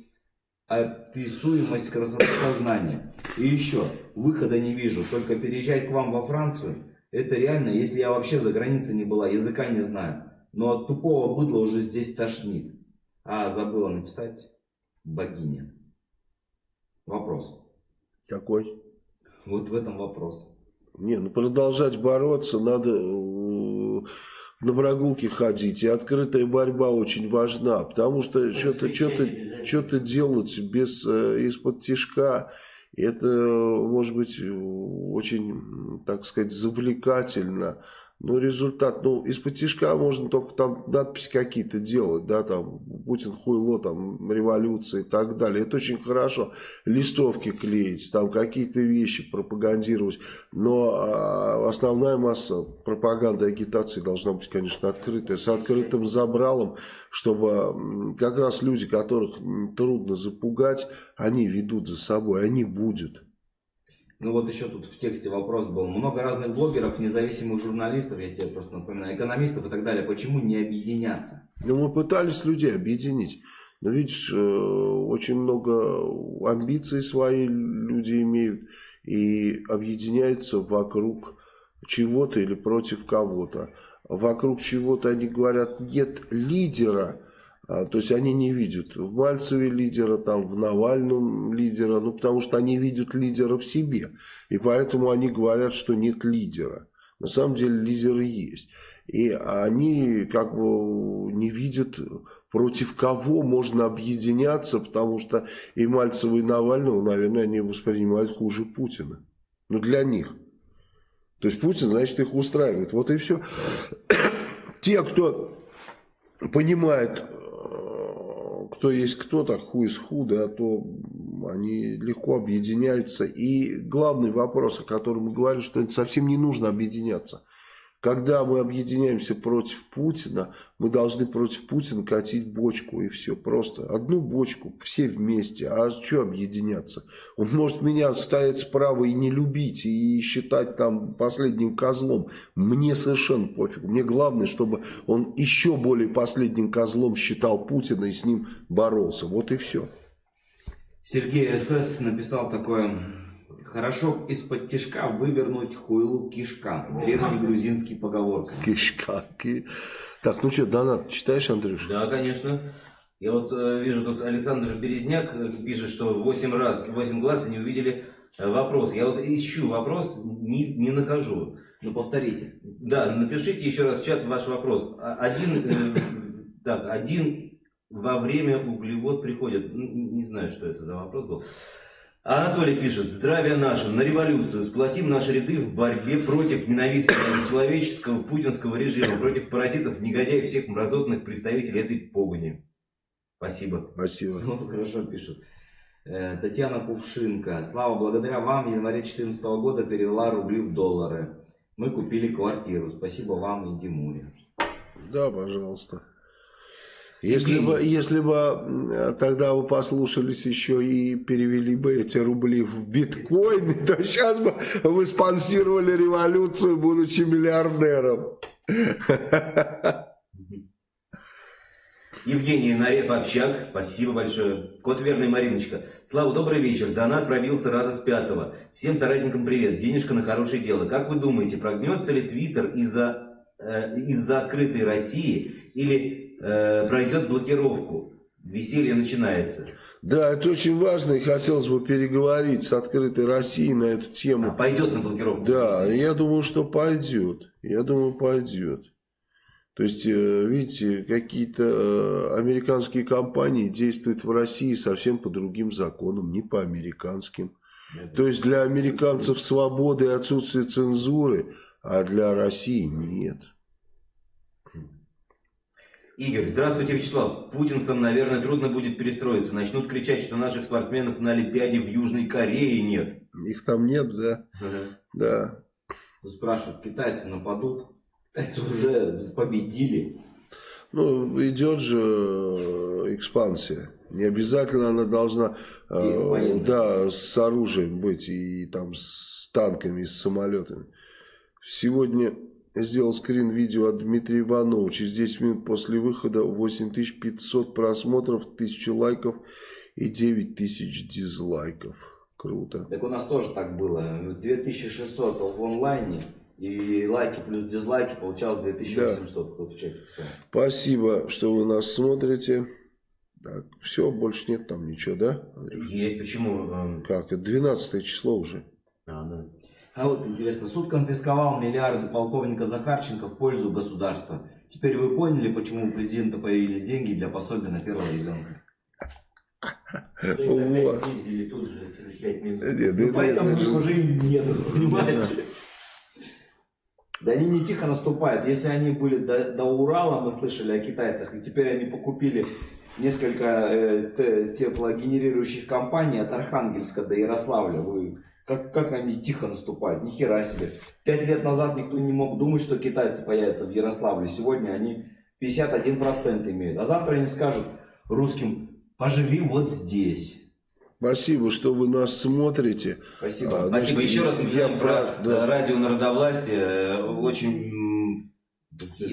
красоты сознания. И еще, выхода не вижу, только переезжать к вам во Францию. Это реально, если я вообще за границей не была, языка не знаю. Но от тупого быдла уже здесь тошнит. А, забыла написать богиня. Вопрос. Какой? Вот в этом вопрос. Не, ну продолжать бороться, надо э, на прогулки ходить. И открытая борьба очень важна, потому что что-то что что делать без э, из-под тяжка, это может быть очень, так сказать, завлекательно. Но результат, ну, из-под тяжка можно только там надписи какие-то делать, да, там, Путин хуйло, там, революция и так далее. Это очень хорошо. Листовки клеить, там, какие-то вещи пропагандировать. Но а, основная масса пропаганды и агитации должна быть, конечно, открытая, с открытым забралом, чтобы как раз люди, которых трудно запугать, они ведут за собой, они будут. Ну вот еще тут в тексте вопрос был. Много разных блогеров, независимых журналистов, я тебе просто напоминаю, экономистов и так далее. Почему не объединяться? Ну мы пытались людей объединить. Но видишь, э, очень много амбиций свои люди имеют и объединяются вокруг чего-то или против кого-то. Вокруг чего-то они говорят, нет лидера, то есть они не видят в Мальцеве лидера, там, в Навальном лидера, ну потому что они видят лидера в себе. И поэтому они говорят, что нет лидера. На самом деле лидеры есть. И они как бы не видят, против кого можно объединяться, потому что и Мальцева, и Навального, наверное, они воспринимают хуже Путина. Ну, для них. То есть Путин, значит, их устраивает. Вот и все. Те, кто понимает кто есть кто, так хуй из худа, а то они легко объединяются. И главный вопрос, о котором мы говорим, что это совсем не нужно объединяться. Когда мы объединяемся против Путина, мы должны против Путина катить бочку и все. Просто одну бочку, все вместе. А что объединяться? Он может меня стоять справа и не любить, и считать там последним козлом. Мне совершенно пофиг. Мне главное, чтобы он еще более последним козлом считал Путина и с ним боролся. Вот и все. Сергей СС написал такое Хорошо из-под тишка вывернуть хуйлу кишка. Древний грузинский поговорка. Кишка. Ки... Так, ну что, донат читаешь, Андрюш? Да, конечно. Я вот э, вижу, тут Александр Березняк э, пишет, что 8 раз, 8 глаз они увидели э, вопрос. Я вот ищу вопрос, не, не нахожу. Ну повторите. Да, напишите еще раз в чат ваш вопрос. А- Один, э, так, один во время углевод приходит. Н- Не знаю, что это за вопрос был. Анатолий пишет, здравия нашим, на революцию, сплотим наши ряды в борьбе против ненавистного нечеловеческого путинского режима, против паразитов, негодяев, всех мразотных представителей этой погони. Спасибо. Спасибо. Вот хорошо пишут. Э, Татьяна Кувшинка. Слава, благодаря вам в январе 2014 года перевела рубли в доллары. Мы купили квартиру. Спасибо вам и Димуре. Да, пожалуйста. Если Евгений. бы, если бы тогда вы послушались еще и перевели бы эти рубли в биткоины, то сейчас бы вы спонсировали революцию, будучи миллиардером. Евгений Нарев Общак, спасибо большое. Кот Верный Мариночка. Слава, добрый вечер. Донат пробился раза с пятого. Всем соратникам привет. Денежка на хорошее дело. Как вы думаете, прогнется ли Твиттер из-за э, из-за открытой России или э, пройдет блокировку? Веселье начинается. Да, это очень важно, и хотелось бы переговорить с открытой Россией на эту А, тему. пойдет на блокировку? Да, я думаю, что пойдет. Я думаю, пойдет. То есть, э, видите, какие-то э, американские компании действуют в России совсем по другим законам, не по американским. То есть для американцев свободы и отсутствие цензуры, а для России нет. Игорь, здравствуйте, Вячеслав. Путинцам, наверное, трудно будет перестроиться. Начнут кричать, что наших спортсменов на Олимпиаде в Южной Корее нет. Их там нет, да? Да. Спрашивают, китайцы нападут? Китайцы уже победили. Ну, идет же э, экспансия. Не обязательно она должна э, да, с оружием быть, и там с танками, и с самолетами. Сегодня сделал скрин видео от Дмитрия Иванова. Через 10 минут после выхода 8500 просмотров, 1000 лайков и 9000 дизлайков. Круто. Так у нас тоже так было. 2600 в онлайне. И лайки плюс дизлайки получалось 2800. Кто в чате писал. Спасибо, что вы нас смотрите. Так, все, больше нет там ничего, да? Андрей? Есть, почему? эм, Как? Это 12 число уже. А, да. А вот интересно, суд конфисковал миллиарды полковника Захарченко в пользу государства. Теперь вы поняли, почему у президента появились деньги для пособия на первого ребенка? Что их Вот. опять пиздили тут же через 5 минут. Нет, Ну, это- поэтому это- их уже и нет, понимаете? Да они не тихо наступают. Если они были до, до Урала, мы слышали о китайцах, и теперь они покупили несколько э, те- теплогенерирующих компаний от Архангельска до Ярославля. Вы, как, как они тихо наступают? Ни хера себе. Пять лет назад никто не мог думать, что китайцы появятся в Ярославле. Сегодня они 51% имеют. А завтра они скажут русским, поживи вот здесь. Спасибо, что вы нас смотрите. Спасибо. А, Спасибо. что Еще раз я напоминаем про да. радио Народовластие. Э, Очень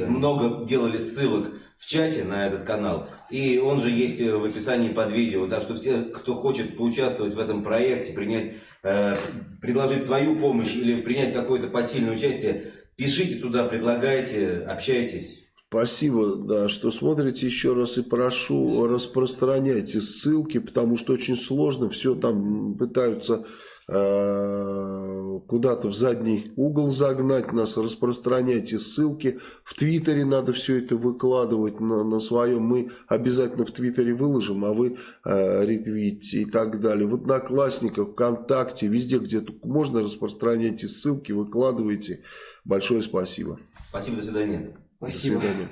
много делали ссылок в чате на этот канал. И он же есть э, в описании под видео. Так что все, кто хочет поучаствовать в этом проекте, принять, э, предложить свою помощь или принять какое-то посильное участие, пишите туда, предлагайте, общайтесь. Спасибо, да, что смотрите еще раз и прошу распространяйте ссылки, потому что очень сложно, все там пытаются куда-то в задний угол загнать нас, распространяйте ссылки. В Твиттере надо все это выкладывать на, на своем, мы обязательно в Твиттере выложим, а вы э, ретвитите и так далее. В Одноклассниках, ВКонтакте, везде, где можно, распространяйте ссылки, выкладывайте. Большое спасибо. Спасибо, до свидания. Спасибо. До свидания.